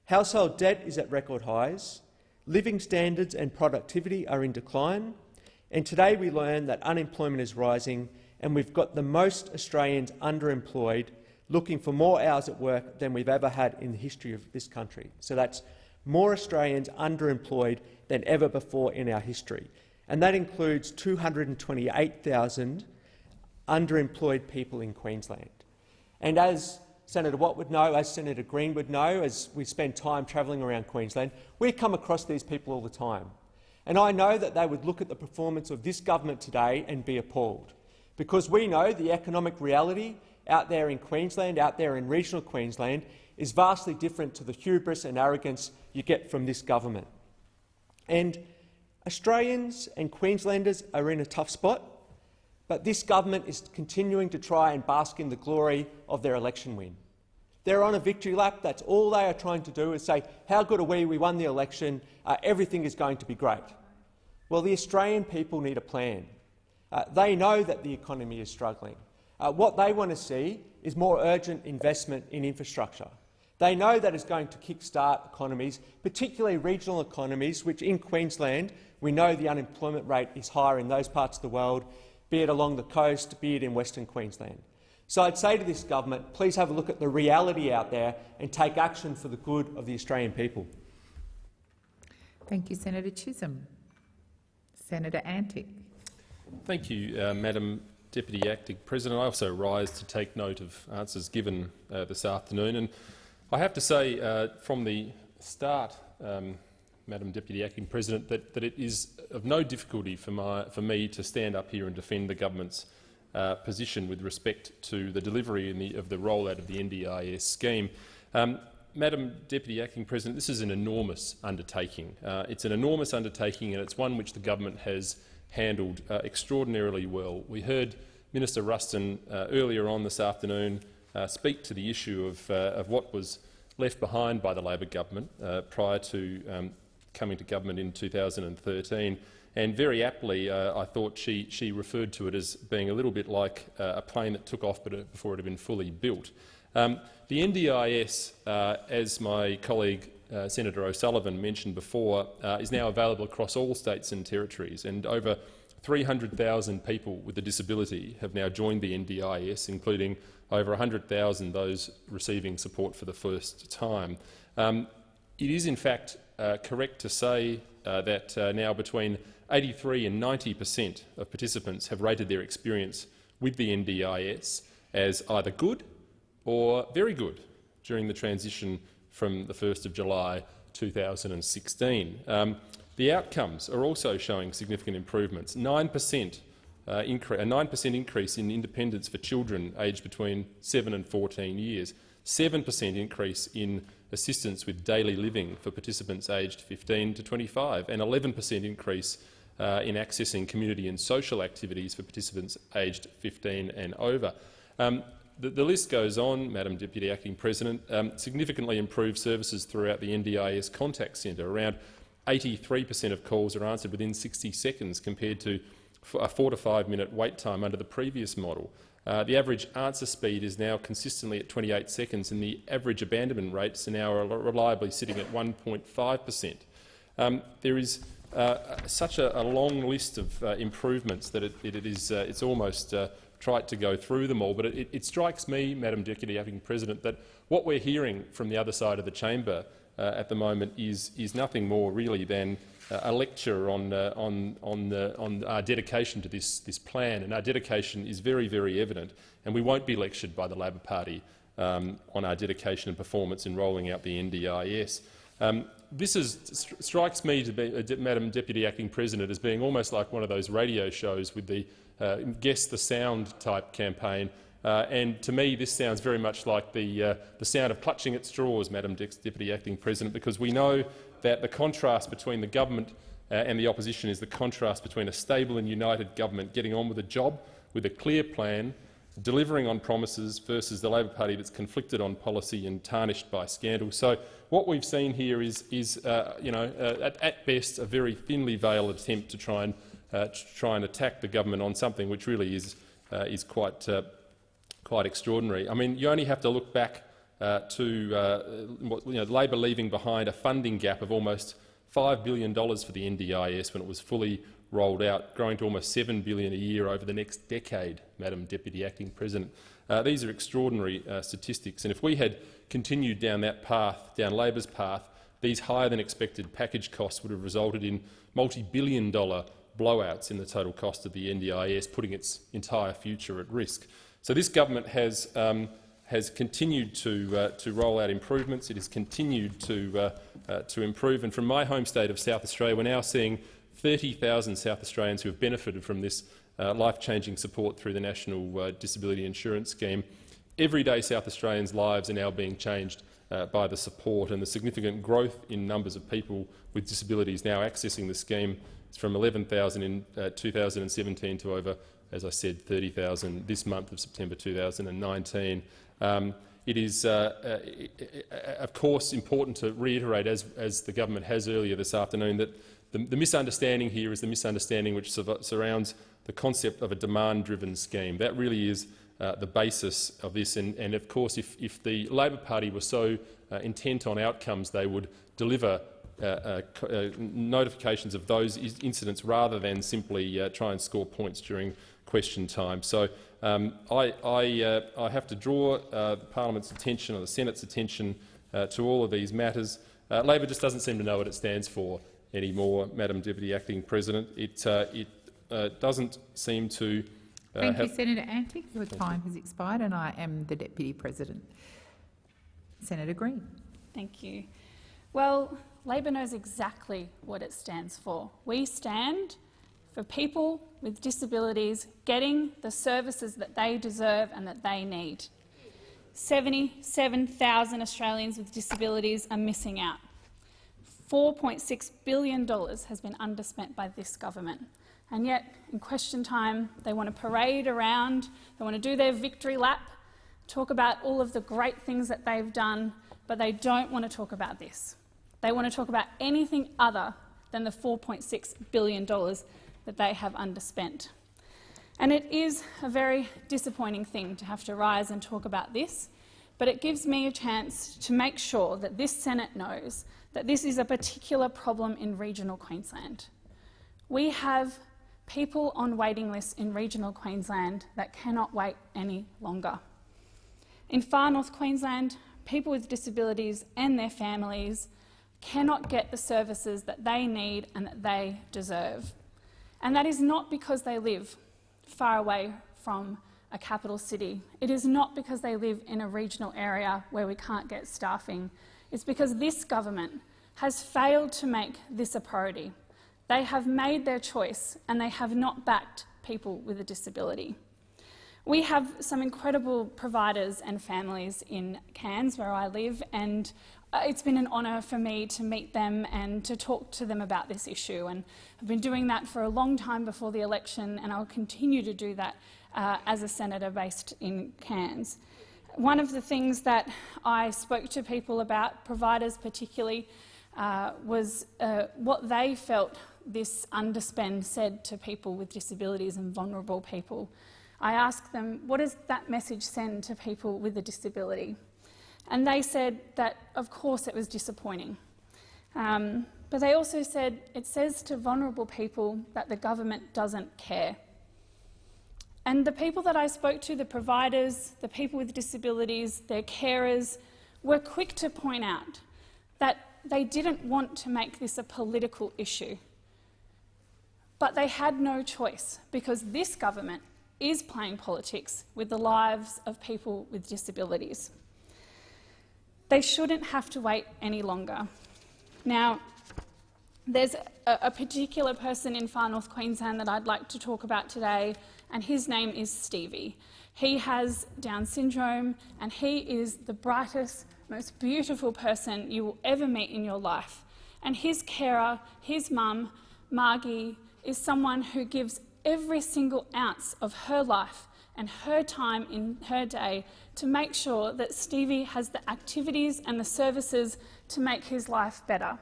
household debt is at record highs, living standards and productivity are in decline, and today we learn that unemployment is rising and we've got the most Australians underemployed looking for more hours at work than we've ever had in the history of this country. So that's more Australians underemployed than ever before in our history, and that includes 228,000 underemployed people in Queensland. And as Senator Watt would know, as Senator Green would know, as we spend time travelling around Queensland, we come across these people all the time. And I know that they would look at the performance of this government today and be appalled, because we know the economic reality out there in Queensland, out there in regional Queensland, is vastly different to the hubris and arrogance you get from this government. And Australians and Queenslanders are in a tough spot, but this government is continuing to try and bask in the glory of their election win. They're on a victory lap. That's all they are trying to do is say, how good are we? We won the election. Uh, everything is going to be great. Well, the Australian people need a plan. Uh, they know that the economy is struggling. Uh, what they want to see is more urgent investment in infrastructure. They know that it's going to kick-start economies, particularly regional economies, which in Queensland we know the unemployment rate is higher in those parts of the world, be it along the coast, be it in Western Queensland. So I'd say to this government, please have a look at the reality out there and take action for the good of the Australian people. Thank you, Senator Chisholm. Senator Antic. Thank you, uh, Madam Deputy Acting President. I also rise to take note of answers given uh, this afternoon. And I have to say uh, from the start, um, Madam Deputy Acting President, that, that, it is of no difficulty for, my, for, me to stand up here and defend the government's uh, position with respect to the delivery the, of the rollout of the NDIS scheme. Um, Madam Deputy Acting President, this is an enormous undertaking. Uh, it's an enormous undertaking and it's one which the government has handled uh, extraordinarily well. We heard Minister Ruston uh, earlier on this afternoon speak to the issue of, uh, of, what was left behind by the Labor government uh, prior to um, coming to government in 2013. And very aptly, uh, I thought she, she referred to it as being a little bit like a plane that took off but before it had been fully built. Um, the NDIS, as my colleague uh, Senator O'Sullivan mentioned before, uh, is now available across all states and territories, and over 300,000 people with a disability have now joined the NDIS, including over 100,000 those receiving support for the first time. Um, it is in fact uh, correct to say uh, that uh, now between 83 and 90 per cent of participants have rated their experience with the NDIS as either good or very good during the transition from the 1st of July 2016. Um, the outcomes are also showing significant improvements. 9 percent uh, a 9% increase in independence for children aged between 7 and 14 years, 7% increase in assistance with daily living for participants aged 15 to 25, and 11% increase uh, in accessing community and social activities for participants aged 15 and over. Um, the, the, list goes on, Madam Deputy Acting President. Um, significantly improved services throughout the NDIS contact centre. Around 83 per cent of calls are answered within 60 seconds compared to a four to five minute wait time under the previous model. Uh, the average answer speed is now consistently at 28 seconds and the average abandonment rates are now reliably sitting at 1.5 per cent. Um, there is uh, such a, a, long list of uh, improvements that it, it is uh, it's almost uh, tried to go through them all, but it, it, strikes me, Madam Deputy Acting President, that what we're hearing from the other side of the chamber at the moment is, is nothing more really than uh, a lecture on, uh, on, on, on, our dedication to this, this plan, and our dedication is very, very evident, and we won't be lectured by the Labor Party um, on our dedication and performance in rolling out the NDIS. Um, this is, st strikes me, to be, uh, Madam Deputy Acting President, as being almost like one of those radio shows with the uh, guess the sound type campaign. Uh, and to me, this sounds very much like the, uh, the sound of clutching at straws, Madam Deputy Acting President, because we know that the contrast between the government uh, and the opposition is the contrast between a stable and united government getting on with a job with a clear plan, delivering on promises, versus the Labor Party that's conflicted on policy and tarnished by scandal. So what we've seen here is, is uh, you know, uh, at, at best, a very thinly veiled attempt to try and uh, to try and attack the government on something which really is, is quite, quite extraordinary. I mean, you only have to look back uh, to uh, you know, Labor leaving behind a funding gap of almost $5 billion for the NDIS when it was fully rolled out, growing to almost 7 billion a year over the next decade, Madam Deputy Acting President. Uh, these are extraordinary statistics, and if we had continued down that path, down Labor's path, these higher than expected package costs would have resulted in multi-billion dollar blowouts in the total cost of the NDIS, putting its entire future at risk. So this government has, um, has continued to, uh, to roll out improvements. It has continued to, uh, uh, to improve. And from my home state of South Australia, we're now seeing 30,000 South Australians who have benefited from this uh, life-changing support through the National uh, Disability Insurance Scheme. Everyday South Australians' lives are now being changed uh, by the support and the significant growth in numbers of people with disabilities now accessing the scheme it's from 11,000 in uh, 2017 to over, as I said, 30,000 this month of September 2019. Um, it is, uh, uh, of course, important to reiterate, as, as, the government has earlier this afternoon, that the, the misunderstanding here is the misunderstanding which surrounds the concept of a demand-driven scheme. That really is uh, the basis of this. And, and of course, if, if, the Labor Party were so uh, intent on outcomes, they would deliver uh, uh, uh, notifications of those incidents rather than simply try and score points during question time. So um, I, I, uh, I, have to draw uh, Parliament's attention or the Senate's attention uh, to all of these matters. Labor just doesn't seem to know what it stands for anymore, Madam Deputy Acting President. It, it doesn't seem to uh, Thank you, Senator Antic. Your time has expired and I am the Deputy President. Senator Green. Thank you. Well, Labor knows exactly what it stands for. We stand for people with disabilities getting the services that they deserve and that they need. 77,000 Australians with disabilities are missing out. $4.6 billion has been underspent by this government. And yet, in question time, they want to parade around, they want to do their victory lap, talk about all of the great things that they've done, but they don't want to talk about this. They want to talk about anything other than the $4.6 billion that they have underspent. And it is a very disappointing thing to have to rise and talk about this, but it gives me a chance to make sure that this Senate knows that this is a particular problem in regional Queensland. We have people on waiting lists in regional Queensland that cannot wait any longer. In far north Queensland, people with disabilities and their families cannot get the services that they need and that they deserve. And that is not because they live far away from a capital city. It is not because they live in a regional area where we can't get staffing. It's because this government has failed to make this a priority. They have made their choice and they have not backed people with a disability. We have some incredible providers and families in Cairns, where I live, and it's been an honour for me to meet them and to talk to them about this issue. And I've been doing that for a long time before the election, and I'll continue to do that uh, as a senator based in Cairns. One of the things that I spoke to people about, providers particularly, uh, was uh, what they felt this underspend said to people with disabilities and vulnerable people. I asked them, what does that message send to people with a disability? And they said that, of course, it was disappointing. Um, but they also said it says to vulnerable people that the government doesn't care. And the people that I spoke to, the providers, the people with disabilities, their carers, were quick to point out that they didn't want to make this a political issue. But they had no choice because this government is playing politics with the lives of people with disabilities. They shouldn't have to wait any longer. Now, there's a, a, particular person in far north Queensland that I'd like to talk about today, and his name is Stevie. He has Down syndrome, and he is the brightest, most beautiful person you will ever meet in your life. And his carer, his mum, Margie, is someone who gives every single ounce of her life and her time in her day to make sure that Stevie has the activities and the services to make his life better.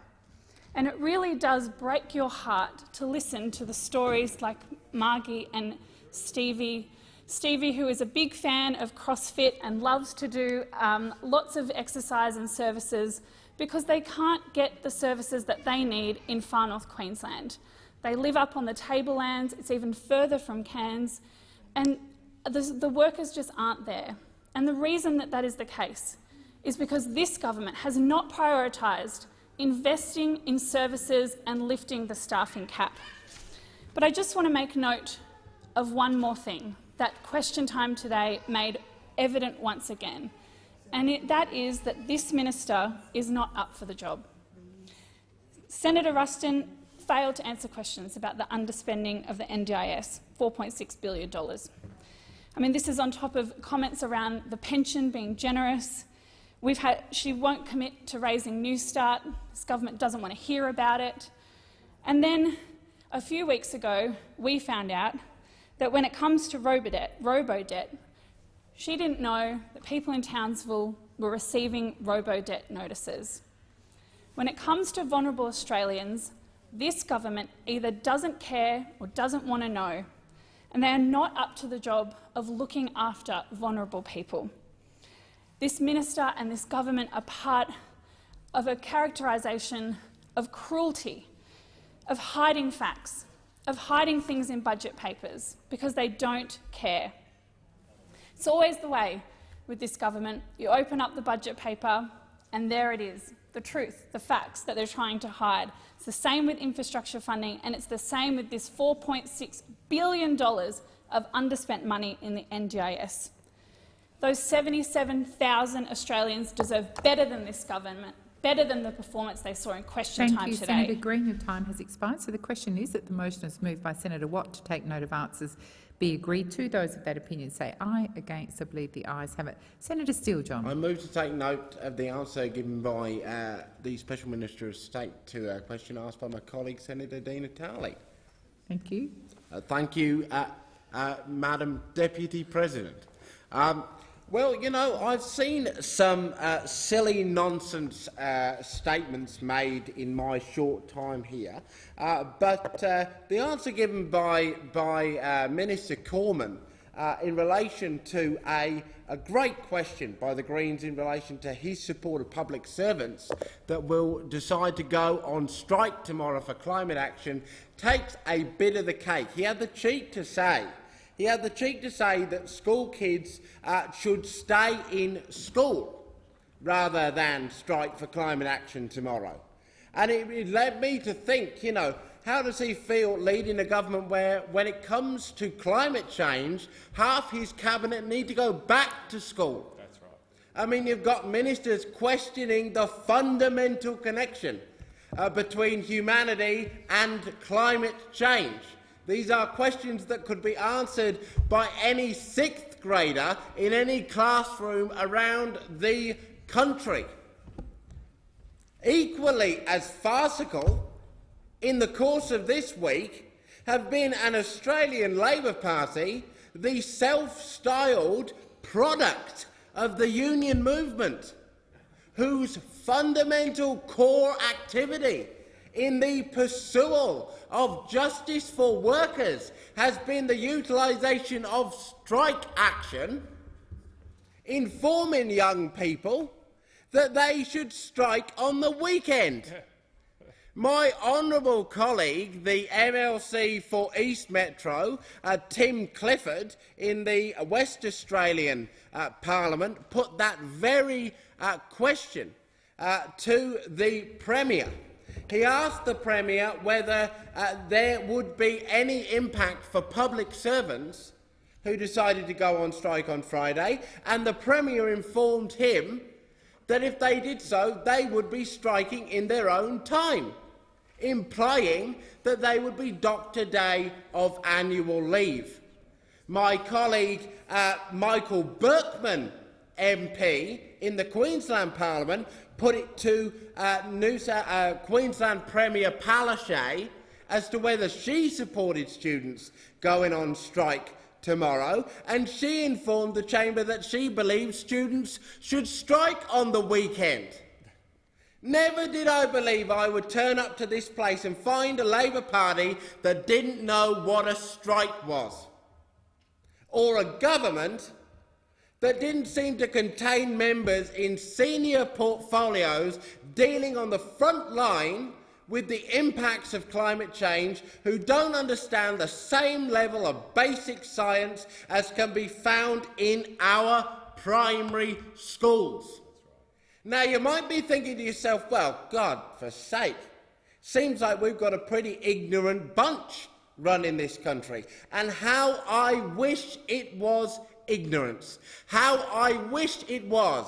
And it really does break your heart to listen to the stories like Margie and Stevie. Stevie, who is a big fan of CrossFit and loves to do um, lots of exercise and services because they can't get the services that they need in far north Queensland. They live up on the tablelands, it's even further from Cairns, and the, the workers just aren't there. And the reason that that is the case is because this government has not prioritised investing in services and lifting the staffing cap. But I just want to make note of one more thing that question time today made evident once again, and it, that is that this minister is not up for the job. Senator Ruston failed to answer questions about the underspending of the NDIS, $4.6 billion. I mean, this is on top of comments around the pension being generous. We've had, she won't commit to raising Newstart. This government doesn't want to hear about it. And then a few weeks ago, we found out that when it comes to robo-debt, robo-debt she didn't know that people in Townsville were receiving robo-debt notices. When it comes to vulnerable Australians, this government either doesn't care or doesn't want to know, and they are not up to the job of looking after vulnerable people. This minister and this government are part of a characterisation of cruelty, of hiding facts, of hiding things in budget papers because they don't care. It's always the way with this government. You open up the budget paper and there it is, the truth, the facts that they're trying to hide. It's the same with infrastructure funding, and it's the same with this $4.6 billion of underspent money in the NDIS. Those 77,000 Australians deserve better than this government, better than the performance they saw in question Thank time you, today. Senator Green. Your time has expired. So the question is that the motion is moved by Senator Watt to take note of answers be agreed to. Those of that opinion say aye. Against, I believe the ayes have it. Senator Steele-John. I move to take note of the answer given by uh, the Special Minister of State to a question asked by my colleague Senator Di Natale. Thank you. Uh, thank you, uh, uh, Madam Deputy President. Um, well, you know, I've seen some uh, silly nonsense uh, statements made in my short time here, uh, but the answer given by, by Minister Cormann in relation to a, a great question by the Greens in relation to his support of public servants that will decide to go on strike tomorrow for climate action takes a bit of the cake. He had the cheek to say he had the cheek to say that school kids uh, should stay in school rather than strike for climate action tomorrow. And it, it led me to think, you know, how does he feel leading a government where, when it comes to climate change, half his cabinet need to go back to school? That's right. I mean, you've got ministers questioning the fundamental connection uh, between humanity and climate change. These are questions that could be answered by any sixth grader in any classroom around the country. Equally as farcical, in the course of this week, have been an Australian Labor Party, the self-styled product of the union movement, whose fundamental core activity in the pursuit of justice for workers has been the utilisation of strike action, informing young people that they should strike on the weekend. My honourable colleague, the MLC for East Metro, uh, Tim Clifford, in the West Australian uh, Parliament, put that very uh, question uh, to the Premier. He asked the Premier whether uh, there would be any impact for public servants who decided to go on strike on Friday, and the Premier informed him that if they did so, they would be striking in their own time, implying that they would be docked day of annual leave. My colleague uh, Michael Berkman MP in the Queensland Parliament put it to uh, New, uh, Queensland Premier Palaszczuk as to whether she supported students going on strike tomorrow, and she informed the chamber that she believes students should strike on the weekend. Never did I believe I would turn up to this place and find a Labor Party that didn't know what a strike was, or a government that didn't seem to contain members in senior portfolios dealing on the front line with the impacts of climate change who don't understand the same level of basic science as can be found in our primary schools. Now, you might be thinking to yourself, well, God, for sake, seems like we've got a pretty ignorant bunch running this country, and how I wish it was ignorance. How I wished it was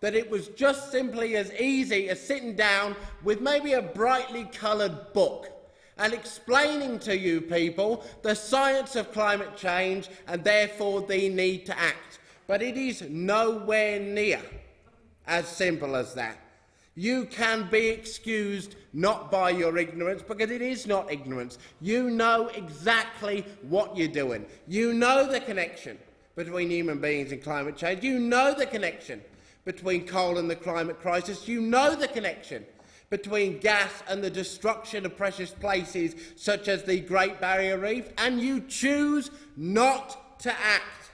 that it was just simply as easy as sitting down with maybe a brightly coloured book and explaining to you people the science of climate change and therefore the need to act. But it is nowhere near as simple as that. You can be excused not by your ignorance, because it is not ignorance. You know exactly what you're doing. You know the connection between human beings and climate change. You know the connection between coal and the climate crisis. You know the connection between gas and the destruction of precious places such as the Great Barrier Reef, and you choose not to act.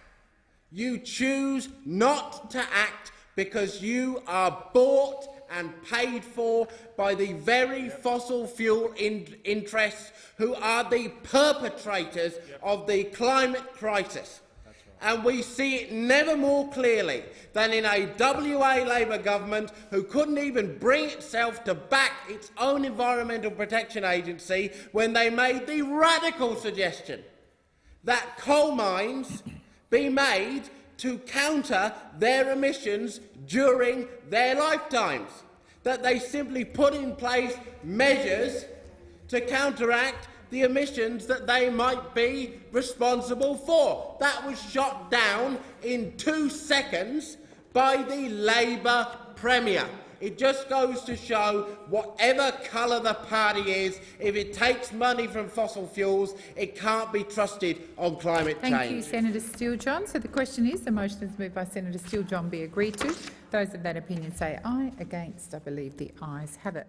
You choose not to act because you are bought and paid for by the very fossil fuel in interests who are the perpetrators of the climate crisis and we see it never more clearly than in a WA Labor government who couldn't even bring itself to back its own Environmental Protection Agency when they made the radical suggestion that coal mines be made to counter their emissions during their lifetimes. that they simply put in place measures to counteract the emissions that they might be responsible for. That was shot down in two seconds by the Labor Premier. It just goes to show, whatever colour the party is, if it takes money from fossil fuels, it can't be trusted on climate Thank change. Thank you, Senator Steele-John. So the question is, the motion is moved by Senator Steele-John be agreed to. Those of that opinion say aye. Against, I believe the ayes have it.